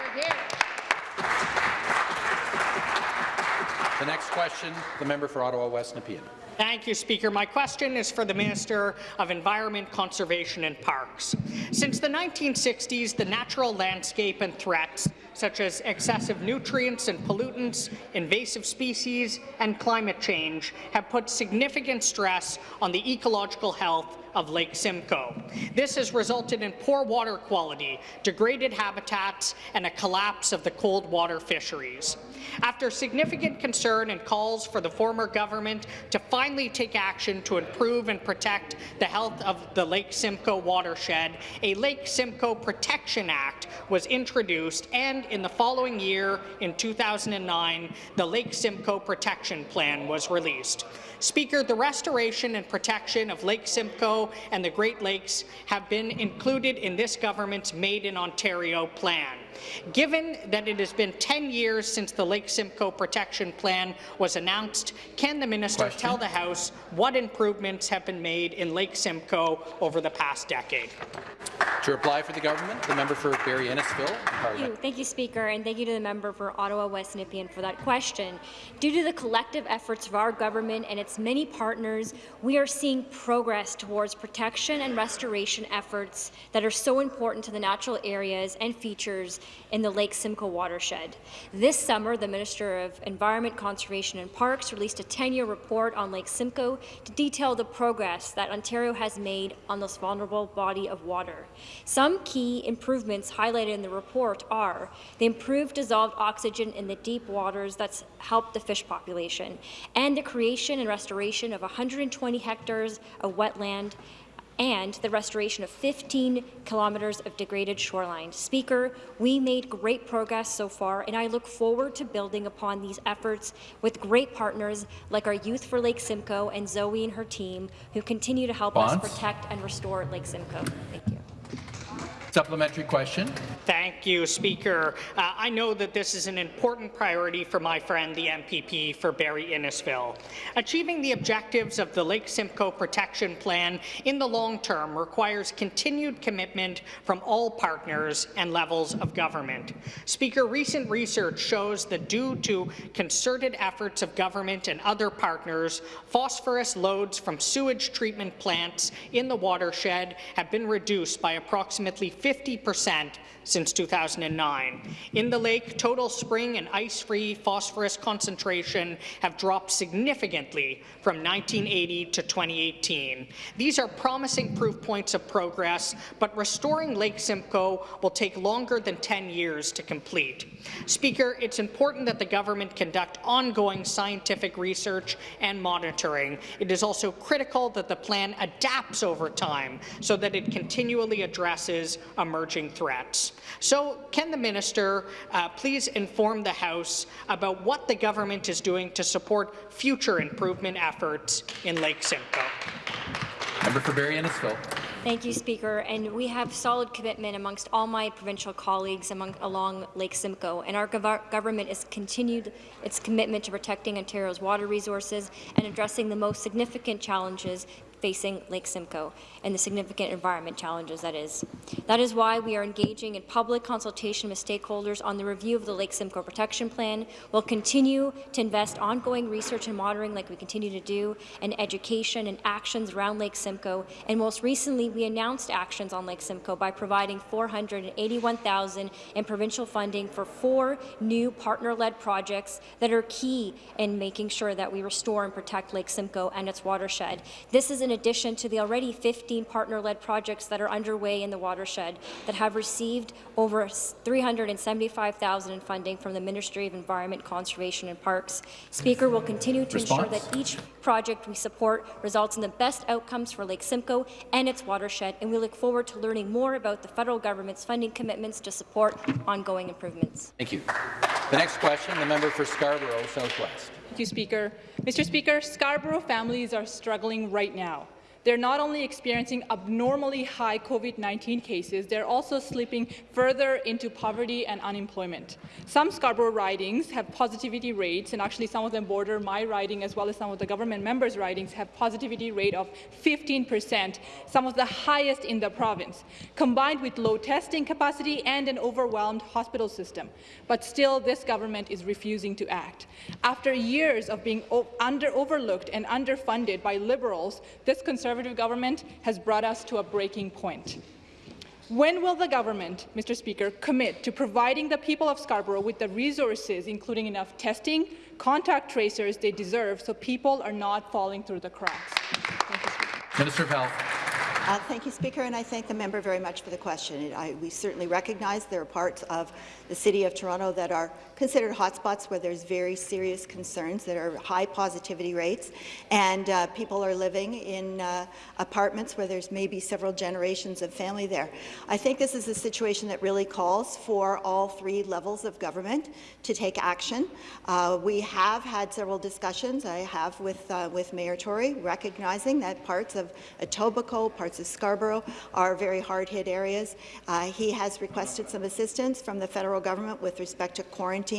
The next question, the member for Ottawa West Nepean. Thank you, Speaker. My question is for the Minister of Environment, Conservation and Parks. Since the 1960s, the natural landscape and threats such as excessive nutrients and pollutants, invasive species and climate change have put significant stress on the ecological health of Lake Simcoe. This has resulted in poor water quality, degraded habitats, and a collapse of the cold water fisheries. After significant concern and calls for the former government to finally take action to improve and protect the health of the Lake Simcoe watershed, a Lake Simcoe Protection Act was introduced, and in the following year, in 2009, the Lake Simcoe Protection Plan was released. Speaker, the restoration and protection of Lake Simcoe and the Great Lakes have been included in this government's Made in Ontario plan. Given that it has been 10 years since the Lake Simcoe Protection Plan was announced, can the minister Question. tell the House what improvements have been made in Lake Simcoe over the past decade? To reply for the government, the member for Barrie Innisfil. Thank you. Thank you, Speaker, and thank you to the member for Ottawa West Nepean for that question. Due to the collective efforts of our government and its many partners, we are seeing progress towards protection and restoration efforts that are so important to the natural areas and features in the Lake Simcoe watershed. This summer, the Minister of Environment, Conservation and Parks released a 10-year report on Lake Simcoe to detail the progress that Ontario has made on this vulnerable body of water. Some key improvements highlighted in the report are the improved dissolved oxygen in the deep waters that's helped the fish population, and the creation and restoration of 120 hectares of wetland and the restoration of 15 kilometres of degraded shoreline. Speaker, we made great progress so far, and I look forward to building upon these efforts with great partners like our Youth for Lake Simcoe and Zoe and her team, who continue to help Bonds? us protect and restore Lake Simcoe. Thank you. Supplementary question. Thank you, Speaker. Uh, I know that this is an important priority for my friend, the MPP for Barrie Innisfil. Achieving the objectives of the Lake Simcoe Protection Plan in the long term requires continued commitment from all partners and levels of government. Speaker, recent research shows that due to concerted efforts of government and other partners, phosphorus loads from sewage treatment plants in the watershed have been reduced by approximately 50% since 2009. In the lake, total spring and ice-free phosphorus concentration have dropped significantly from 1980 to 2018. These are promising proof points of progress, but restoring Lake Simcoe will take longer than 10 years to complete. Speaker, it's important that the government conduct ongoing scientific research and monitoring. It is also critical that the plan adapts over time so that it continually addresses emerging threats. So, can the minister uh, please inform the House about what the government is doing to support future improvement efforts in Lake Simcoe? Member for Barrie Innisfil. Thank you, Speaker. And we have solid commitment amongst all my provincial colleagues among, along Lake Simcoe. And our gov government has continued its commitment to protecting Ontario's water resources and addressing the most significant challenges facing Lake Simcoe and the significant environment challenges that is. That is why we are engaging in public consultation with stakeholders on the review of the Lake Simcoe Protection Plan. We'll continue to invest ongoing research and monitoring like we continue to do, and education and actions around Lake Simcoe. And most recently, we announced actions on Lake Simcoe by providing 481,000 in provincial funding for four new partner-led projects that are key in making sure that we restore and protect Lake Simcoe and its watershed. This is in addition to the already 15 partner-led projects that are underway in the watershed that have received over 375,000 in funding from the Ministry of Environment, Conservation and Parks. Speaker will continue to ensure that each project we support results in the best outcomes for Lake Simcoe and its watershed, and we look forward to learning more about the federal government's funding commitments to support ongoing improvements. Thank you. The next question, the member for Scarborough Southwest. Thank you, Speaker. Mr. Speaker, Scarborough families are struggling right now. They're not only experiencing abnormally high COVID-19 cases, they're also slipping further into poverty and unemployment. Some Scarborough ridings have positivity rates, and actually some of them border my riding as well as some of the government members' ridings have positivity rate of 15 percent, some of the highest in the province, combined with low testing capacity and an overwhelmed hospital system. But still, this government is refusing to act. After years of being under overlooked and underfunded by Liberals, this Conservative government has brought us to a breaking point. When will the government, Mr. Speaker, commit to providing the people of Scarborough with the resources, including enough testing, contact tracers they deserve, so people are not falling through the cracks? Minister of Health. Uh, thank you, Speaker, and I thank the member very much for the question. I, we certainly recognize there are parts of the City of Toronto that are considered hotspots where there's very serious concerns that are high positivity rates, and uh, people are living in uh, apartments where there's maybe several generations of family there. I think this is a situation that really calls for all three levels of government to take action. Uh, we have had several discussions, I have with, uh, with Mayor Tory, recognizing that parts of Etobicoke, parts of Scarborough are very hard-hit areas. Uh, he has requested some assistance from the federal government with respect to quarantine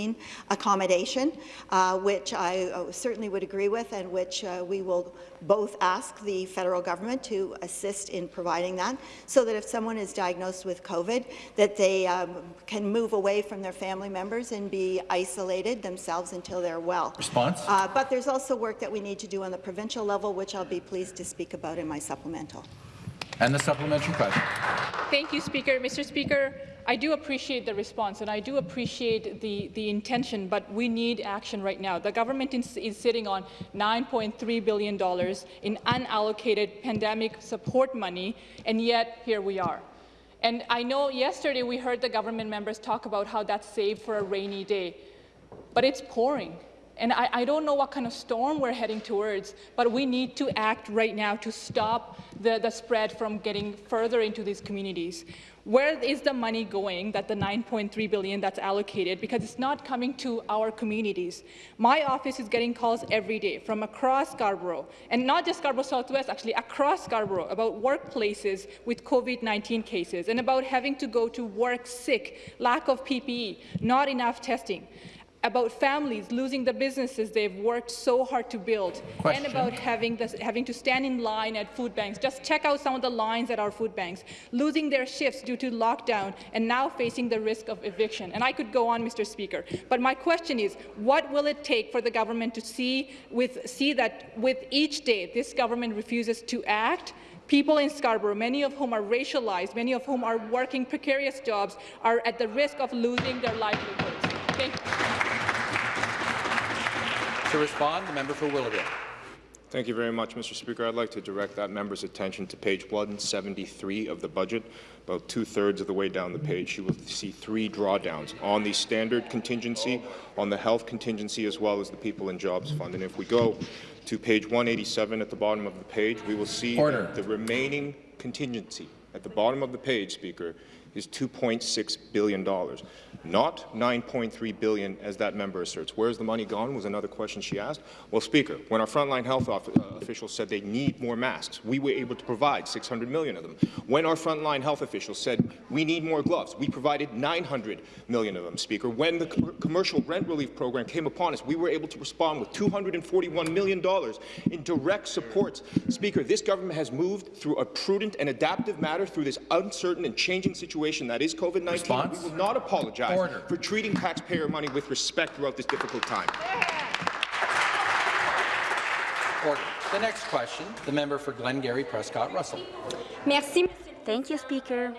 accommodation, uh, which I uh, certainly would agree with and which uh, we will both ask the federal government to assist in providing that so that if someone is diagnosed with COVID, that they um, can move away from their family members and be isolated themselves until they're well. Response? Uh, but there's also work that we need to do on the provincial level, which I'll be pleased to speak about in my supplemental. And the supplementary question. Thank you, Speaker. Mr. Speaker, I do appreciate the response and I do appreciate the, the intention, but we need action right now. The government is, is sitting on $9.3 billion in unallocated pandemic support money, and yet here we are. And I know yesterday we heard the government members talk about how that's saved for a rainy day, but it's pouring. And I, I, don't know what kind of storm we're heading towards, but we need to act right now to stop the, the spread from getting further into these communities. Where is the money going, that the 9.3 billion that's allocated? Because it's not coming to our communities. My office is getting calls every day from across Scarborough, and not just Scarborough Southwest, actually across Scarborough, about workplaces with COVID-19 cases, and about having to go to work sick, lack of PPE, not enough testing about families losing the businesses they've worked so hard to build, Question. and about having, this, having to stand in line at food banks. Just check out some of the lines at our food banks, losing their shifts due to lockdown, and now facing the risk of eviction. And I could go on, Mr. Speaker. But my question is, what will it take for the government to see, with, see that with each day this government refuses to act, People in Scarborough, many of whom are racialized, many of whom are working precarious jobs, are at the risk of losing their livelihoods. Thank you. To respond, the member for Willowdale. Thank you very much, Mr. Speaker. I'd like to direct that member's attention to page 173 of the budget. About two-thirds of the way down the page, you will see three drawdowns on the standard contingency, on the health contingency, as well as the People and Jobs Fund. And if we go to page 187 at the bottom of the page, we will see the remaining contingency at the bottom of the page, Speaker, is $2.6 billion, not 9.3 billion as that member asserts. Where's the money gone was another question she asked. Well, Speaker, when our frontline health uh, officials said they need more masks, we were able to provide 600 million of them. When our frontline health officials said we need more gloves, we provided 900 million of them, Speaker. When the com commercial rent relief program came upon us, we were able to respond with $241 million in direct supports. Speaker, this government has moved through a prudent and adaptive matter through this uncertain and changing situation situation that is COVID-19. We will not apologize Order. for treating taxpayer money with respect throughout this difficult time. Order. The next question, the member for Glengarry Prescott Russell. Merci. Thank you, Speaker.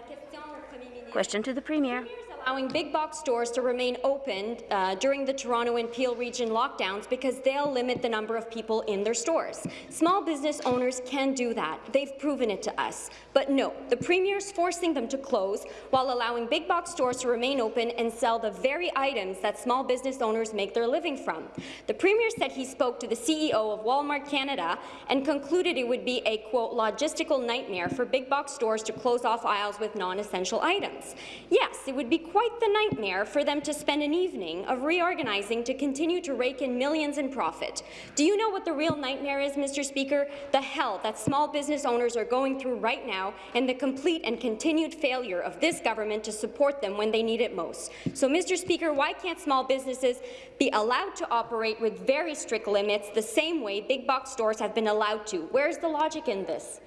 Question to the Premier allowing big box stores to remain open uh, during the Toronto and Peel region lockdowns because they'll limit the number of people in their stores. Small business owners can do that. They've proven it to us. But no, the Premier is forcing them to close while allowing big box stores to remain open and sell the very items that small business owners make their living from. The Premier said he spoke to the CEO of Walmart Canada and concluded it would be a, quote, logistical nightmare for big box stores to close off aisles with non-essential items. Yes, it would be quite the nightmare for them to spend an evening of reorganizing to continue to rake in millions in profit. Do you know what the real nightmare is, Mr. Speaker? The hell that small business owners are going through right now and the complete and continued failure of this government to support them when they need it most. So, Mr. Speaker, why can't small businesses be allowed to operate with very strict limits the same way big box stores have been allowed to? Where's the logic in this?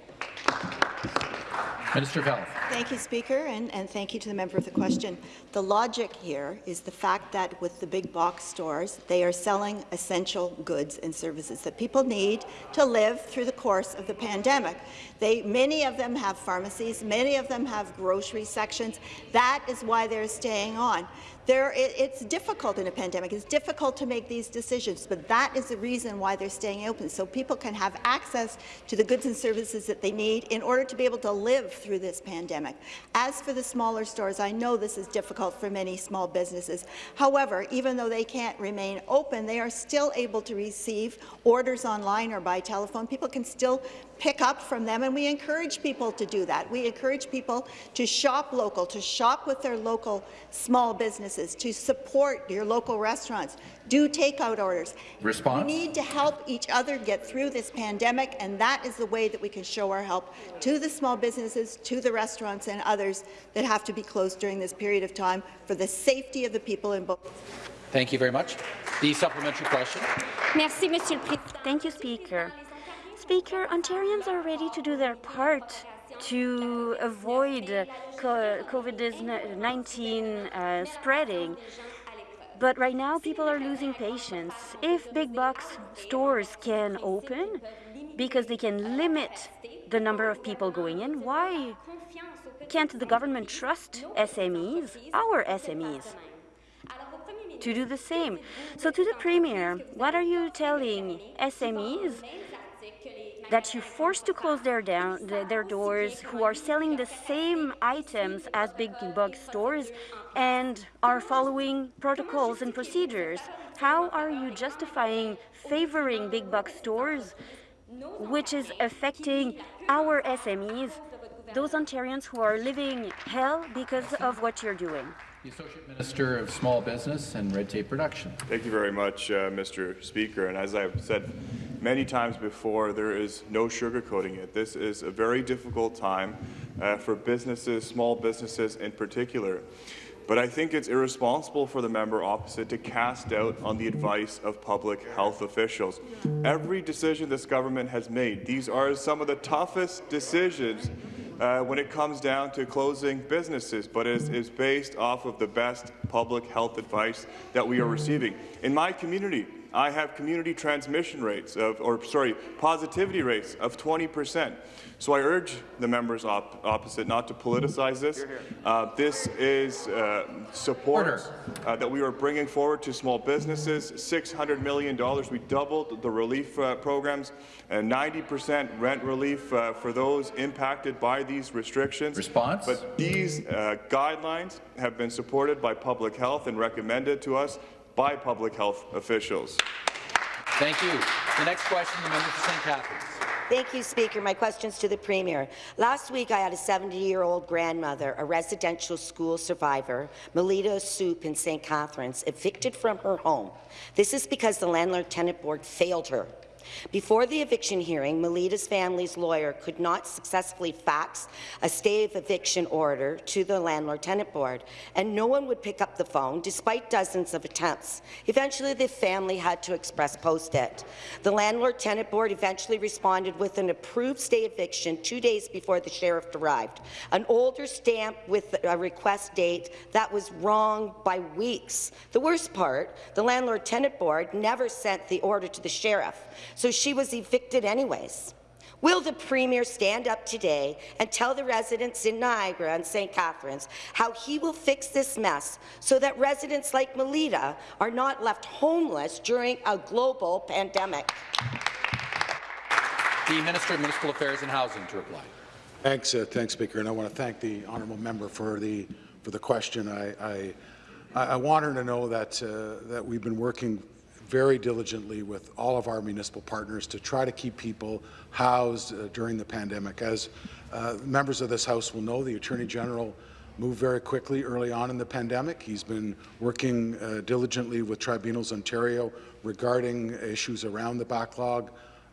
Minister of Health. Thank you, Speaker, and, and thank you to the member for the question. The logic here is the fact that with the big box stores, they are selling essential goods and services that people need to live through the course of the pandemic. They, many of them have pharmacies, many of them have grocery sections. That is why they're staying on. There, it, it's difficult in a pandemic. It's difficult to make these decisions, but that is the reason why they're staying open, so people can have access to the goods and services that they need in order to be able to live through this pandemic. As for the smaller stores, I know this is difficult for many small businesses. However, even though they can't remain open, they are still able to receive orders online or by telephone. People can still pick up from them, and we encourage people to do that. We encourage people to shop local, to shop with their local small businesses, to support your local restaurants, do takeout orders. Response? We need to help each other get through this pandemic, and that is the way that we can show our help to the small businesses, to the restaurants and others that have to be closed during this period of time for the safety of the people in both. Thank you very much. The supplementary question. Merci, Monsieur le Président. Thank you, Speaker. Speaker, Ontarians are ready to do their part to avoid COVID-19 uh, spreading. But right now, people are losing patience. If big box stores can open because they can limit the number of people going in, why can't the government trust SMEs, our SMEs, to do the same? So to the Premier, what are you telling SMEs that you force to close their, down, their doors, who are selling the same items as big box stores and are following protocols and procedures. How are you justifying favoring big box stores, which is affecting our SMEs, those Ontarians who are living hell because of what you're doing? The Associate Minister of Small Business and Red Tape Reduction. Thank you very much, uh, Mr. Speaker. And as I've said many times before, there is no sugarcoating it. This is a very difficult time uh, for businesses, small businesses in particular. But I think it's irresponsible for the member opposite to cast doubt on the advice of public health officials. Every decision this government has made, these are some of the toughest decisions uh, when it comes down to closing businesses, but is, is based off of the best public health advice that we are receiving. In my community, I have community transmission rates of, or sorry, positivity rates of 20 percent. So I urge the members op opposite not to politicize this. Uh, this is uh, support uh, that we are bringing forward to small businesses. $600 million. We doubled the relief uh, programs and 90% rent relief uh, for those impacted by these restrictions. Response? But these uh, guidelines have been supported by public health and recommended to us by public health officials. Thank you. The next question, the member for St. Catharines. Thank you, Speaker. My question's to the Premier. Last week, I had a 70-year-old grandmother, a residential school survivor, Melita Soup in St. Catharines, evicted from her home. This is because the Landlord-Tenant Board failed her. Before the eviction hearing, Melita's family's lawyer could not successfully fax a stay of eviction order to the Landlord-Tenant Board, and no one would pick up the phone, despite dozens of attempts. Eventually, the family had to express post it. The Landlord-Tenant Board eventually responded with an approved stay of eviction two days before the sheriff arrived, an older stamp with a request date that was wrong by weeks. The worst part, the Landlord-Tenant Board never sent the order to the sheriff so she was evicted anyways. Will the Premier stand up today and tell the residents in Niagara and St. Catharines how he will fix this mess so that residents like Melita are not left homeless during a global pandemic? The Minister of Municipal Affairs and Housing to reply. Thanks, uh, thanks, Speaker, and I want to thank the honourable member for the for the question. I I, I want her to know that uh, that we've been working very diligently with all of our municipal partners to try to keep people housed uh, during the pandemic. As uh, members of this House will know, the Attorney General moved very quickly early on in the pandemic. He's been working uh, diligently with Tribunals Ontario regarding issues around the backlog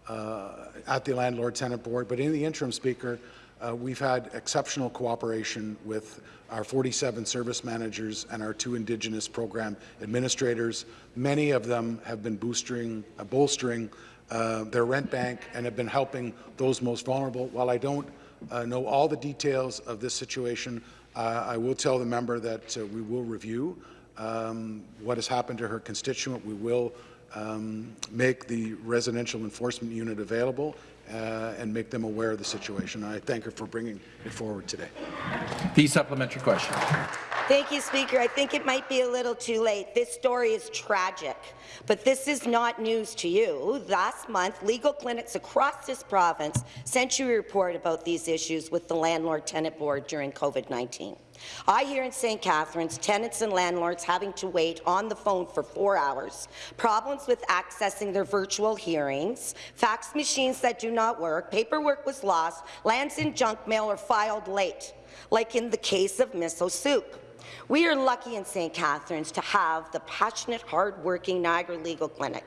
uh, at the Landlord-Tenant Board. But in the interim, Speaker, uh, we've had exceptional cooperation with our 47 service managers and our two Indigenous program administrators. Many of them have been boosting, uh, bolstering uh, their rent bank and have been helping those most vulnerable. While I don't uh, know all the details of this situation, uh, I will tell the member that uh, we will review um, what has happened to her constituent. We will um, make the residential enforcement unit available uh, and make them aware of the situation. I thank her for bringing it forward today. The supplementary question. Thank you, Speaker. I think it might be a little too late. This story is tragic, but this is not news to you. Last month, legal clinics across this province sent you a report about these issues with the Landlord-Tenant Board during COVID-19. I hear in St. Catharines tenants and landlords having to wait on the phone for four hours, problems with accessing their virtual hearings, fax machines that do not work, paperwork was lost, lands in junk mail or filed late, like in the case of Miso Soup. We are lucky in St. Catharines to have the passionate, hard-working Niagara Legal Clinic,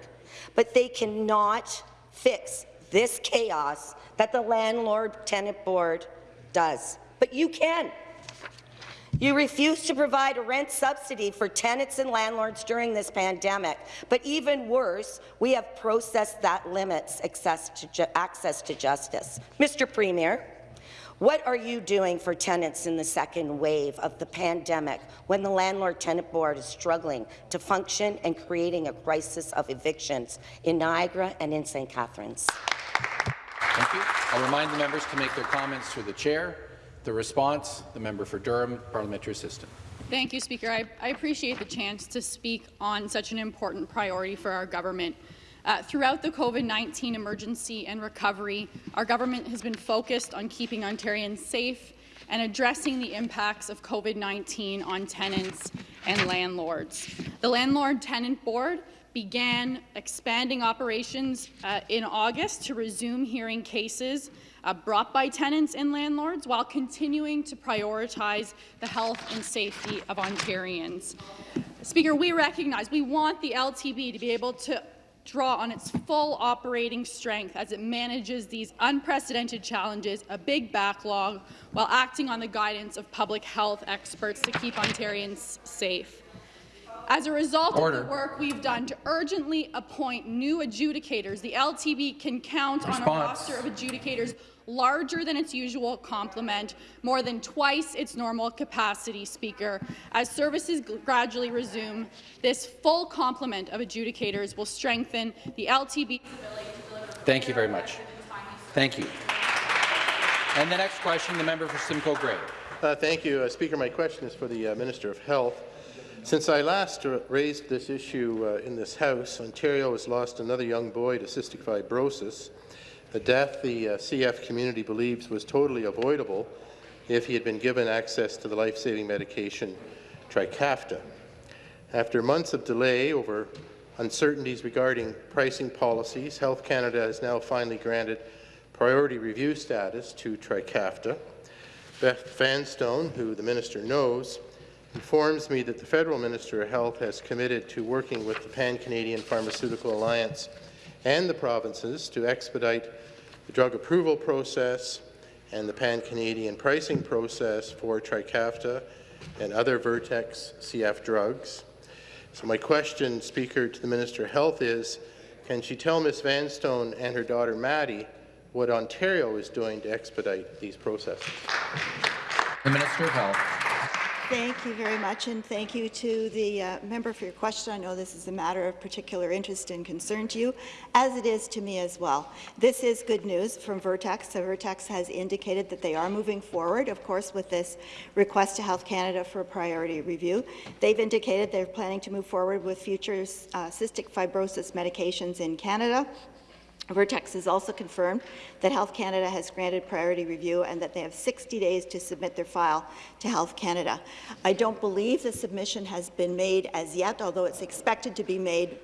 but they cannot fix this chaos that the Landlord-Tenant Board does. But you can. You refuse to provide a rent subsidy for tenants and landlords during this pandemic. But even worse, we have processed that limits access to, access to justice. Mr. Premier, what are you doing for tenants in the second wave of the pandemic when the Landlord-Tenant Board is struggling to function and creating a crisis of evictions in Niagara and in St. Catharines? Thank you. I'll remind the members to make their comments through the chair. The response, the member for Durham, parliamentary assistant. Thank you, Speaker. I, I appreciate the chance to speak on such an important priority for our government. Uh, throughout the COVID-19 emergency and recovery, our government has been focused on keeping Ontarians safe and addressing the impacts of COVID-19 on tenants and landlords. The Landlord-Tenant Board began expanding operations uh, in August to resume hearing cases uh, brought by tenants and landlords while continuing to prioritize the health and safety of Ontarians. Speaker, we recognize we want the LTB to be able to draw on its full operating strength as it manages these unprecedented challenges, a big backlog, while acting on the guidance of public health experts to keep Ontarians safe. As a result Order. of the work we've done to urgently appoint new adjudicators, the LTB can count Response. on a roster of adjudicators larger than its usual complement, more than twice its normal capacity, Speaker. As services gradually resume, this full complement of adjudicators will strengthen the LTB. ability. Thank you very much. Thank you. And the next question, the member for Simcoe Grey. Uh, thank you, uh, Speaker. My question is for the uh, Minister of Health. Since I last raised this issue uh, in this House, Ontario has lost another young boy to cystic fibrosis a death the uh, CF community believes was totally avoidable if he had been given access to the life-saving medication Trikafta. After months of delay over uncertainties regarding pricing policies, Health Canada has now finally granted priority review status to Trikafta. Beth Vanstone, who the minister knows, informs me that the federal Minister of Health has committed to working with the Pan-Canadian Pharmaceutical Alliance and the provinces to expedite the drug approval process and the pan-Canadian pricing process for Trikafta and other Vertex CF drugs. So my question, Speaker, to the Minister of Health is, can she tell Ms. Vanstone and her daughter Maddie what Ontario is doing to expedite these processes? The Minister of Health. Thank you very much, and thank you to the uh, member for your question. I know this is a matter of particular interest and concern to you, as it is to me as well. This is good news from Vertex. So Vertex has indicated that they are moving forward, of course, with this request to Health Canada for a priority review. They've indicated they're planning to move forward with future uh, cystic fibrosis medications in Canada. Vertex has also confirmed that Health Canada has granted priority review and that they have 60 days to submit their file to Health Canada. I don't believe the submission has been made as yet, although it's expected to be made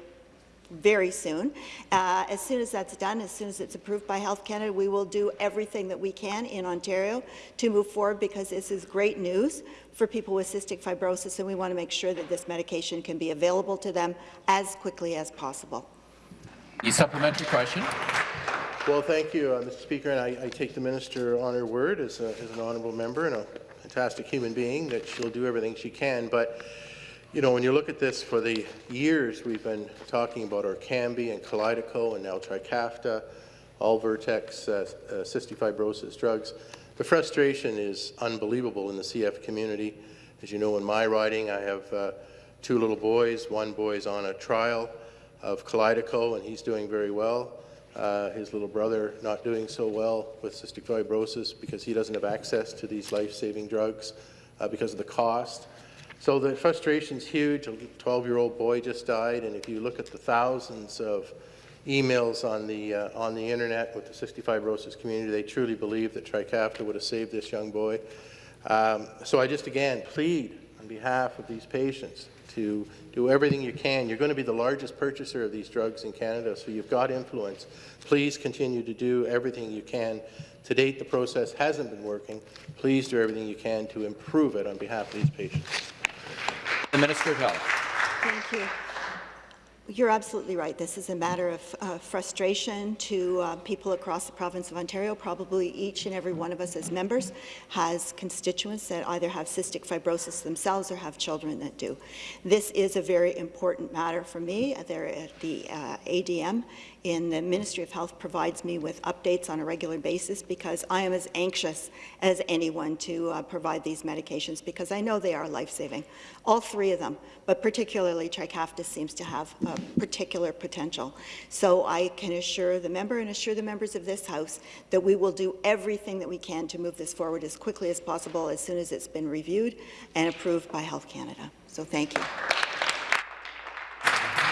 very soon. Uh, as soon as that's done, as soon as it's approved by Health Canada, we will do everything that we can in Ontario to move forward because this is great news for people with cystic fibrosis and we want to make sure that this medication can be available to them as quickly as possible. The supplementary question. Well, thank you, uh, Mr. Speaker, and I, I, take the minister on her word as, a, as, an honourable member and a fantastic human being that she'll do everything she can. But You know, when you look at this, for the years we've been talking about Orkambi and Kalydeco and now Trikafta, all Vertex uh, uh, cystic fibrosis drugs. The frustration is unbelievable in the CF community. As you know, in my riding, I have uh, two little boys. One boy's on a trial of Kalydeco, and he's doing very well. Uh, his little brother not doing so well with cystic fibrosis because he doesn't have access to these life-saving drugs uh, because of the cost. So the frustration's huge. A 12-year-old boy just died, and if you look at the thousands of emails on the uh, on the internet with the cystic fibrosis community, they truly believe that Trikafta would have saved this young boy. Um, so I just again plead on behalf of these patients to do everything you can. You're going to be the largest purchaser of these drugs in Canada, so you've got influence. Please continue to do everything you can. To date, the process hasn't been working. Please do everything you can to improve it on behalf of these patients. The Minister of Health. Thank you. You're absolutely right. This is a matter of uh, frustration to uh, people across the province of Ontario. Probably each and every one of us as members has constituents that either have cystic fibrosis themselves or have children that do. This is a very important matter for me. There at the uh, ADM in the Ministry of Health provides me with updates on a regular basis because I am as anxious as anyone to uh, provide these medications because I know they are life-saving. All three of them, but particularly Trikafta seems to have a particular potential. So I can assure the member and assure the members of this House that we will do everything that we can to move this forward as quickly as possible as soon as it's been reviewed and approved by Health Canada. So thank you.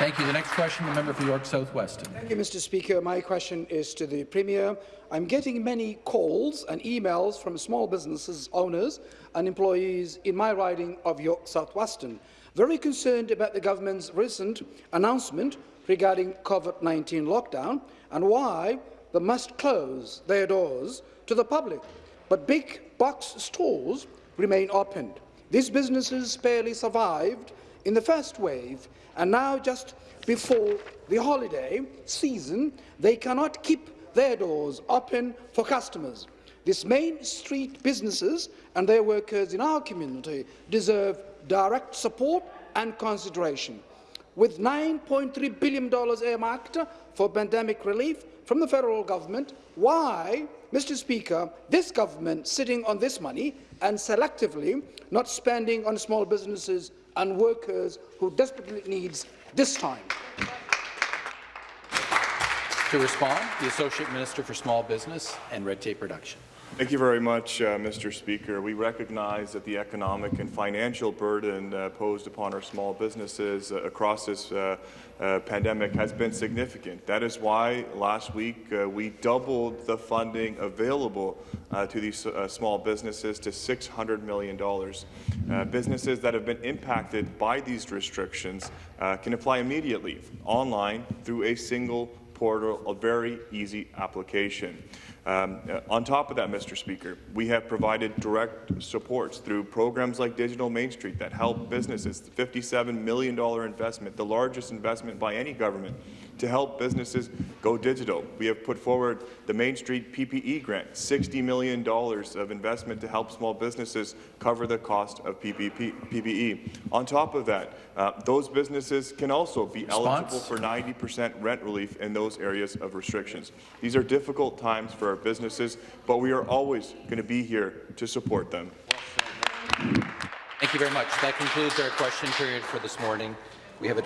Thank you. The next question, the member for York South-Weston. Thank you, Mr. Speaker. My question is to the Premier. I'm getting many calls and emails from small businesses owners and employees in my riding of York South-Weston, very concerned about the government's recent announcement regarding COVID-19 lockdown and why they must close their doors to the public. But big box stores remain open. These businesses barely survived in the first wave and now just before the holiday season, they cannot keep their doors open for customers. These Main Street businesses and their workers in our community deserve direct support and consideration. With $9.3 billion earmarked for pandemic relief from the federal government, why, Mr Speaker, this government sitting on this money and selectively not spending on small businesses and workers who desperately needs this time. To respond, the Associate Minister for Small Business and Red Tape Reduction. Thank you very much, uh, Mr. Speaker. We recognize that the economic and financial burden uh, posed upon our small businesses uh, across this uh, uh, pandemic has been significant. That is why last week uh, we doubled the funding available to these small businesses to $600 million. businesses that have been impacted by these restrictions can apply immediately online through a single portal, a very easy application. Um, uh, on top of that, Mr. Speaker, we have provided direct supports through programs like Digital Main Street that help businesses, the $57 million investment, the largest investment by any government to help businesses go digital. We have put forward the Main Street PPE grant, $60 million of investment to help small businesses cover the cost of PPE. On top of that, uh, those businesses can also be Response? eligible for 90% rent relief in those areas of restrictions. These are difficult times for our businesses, but we are always going to be here to support them. Thank you very much. That concludes our question period for this morning. We have a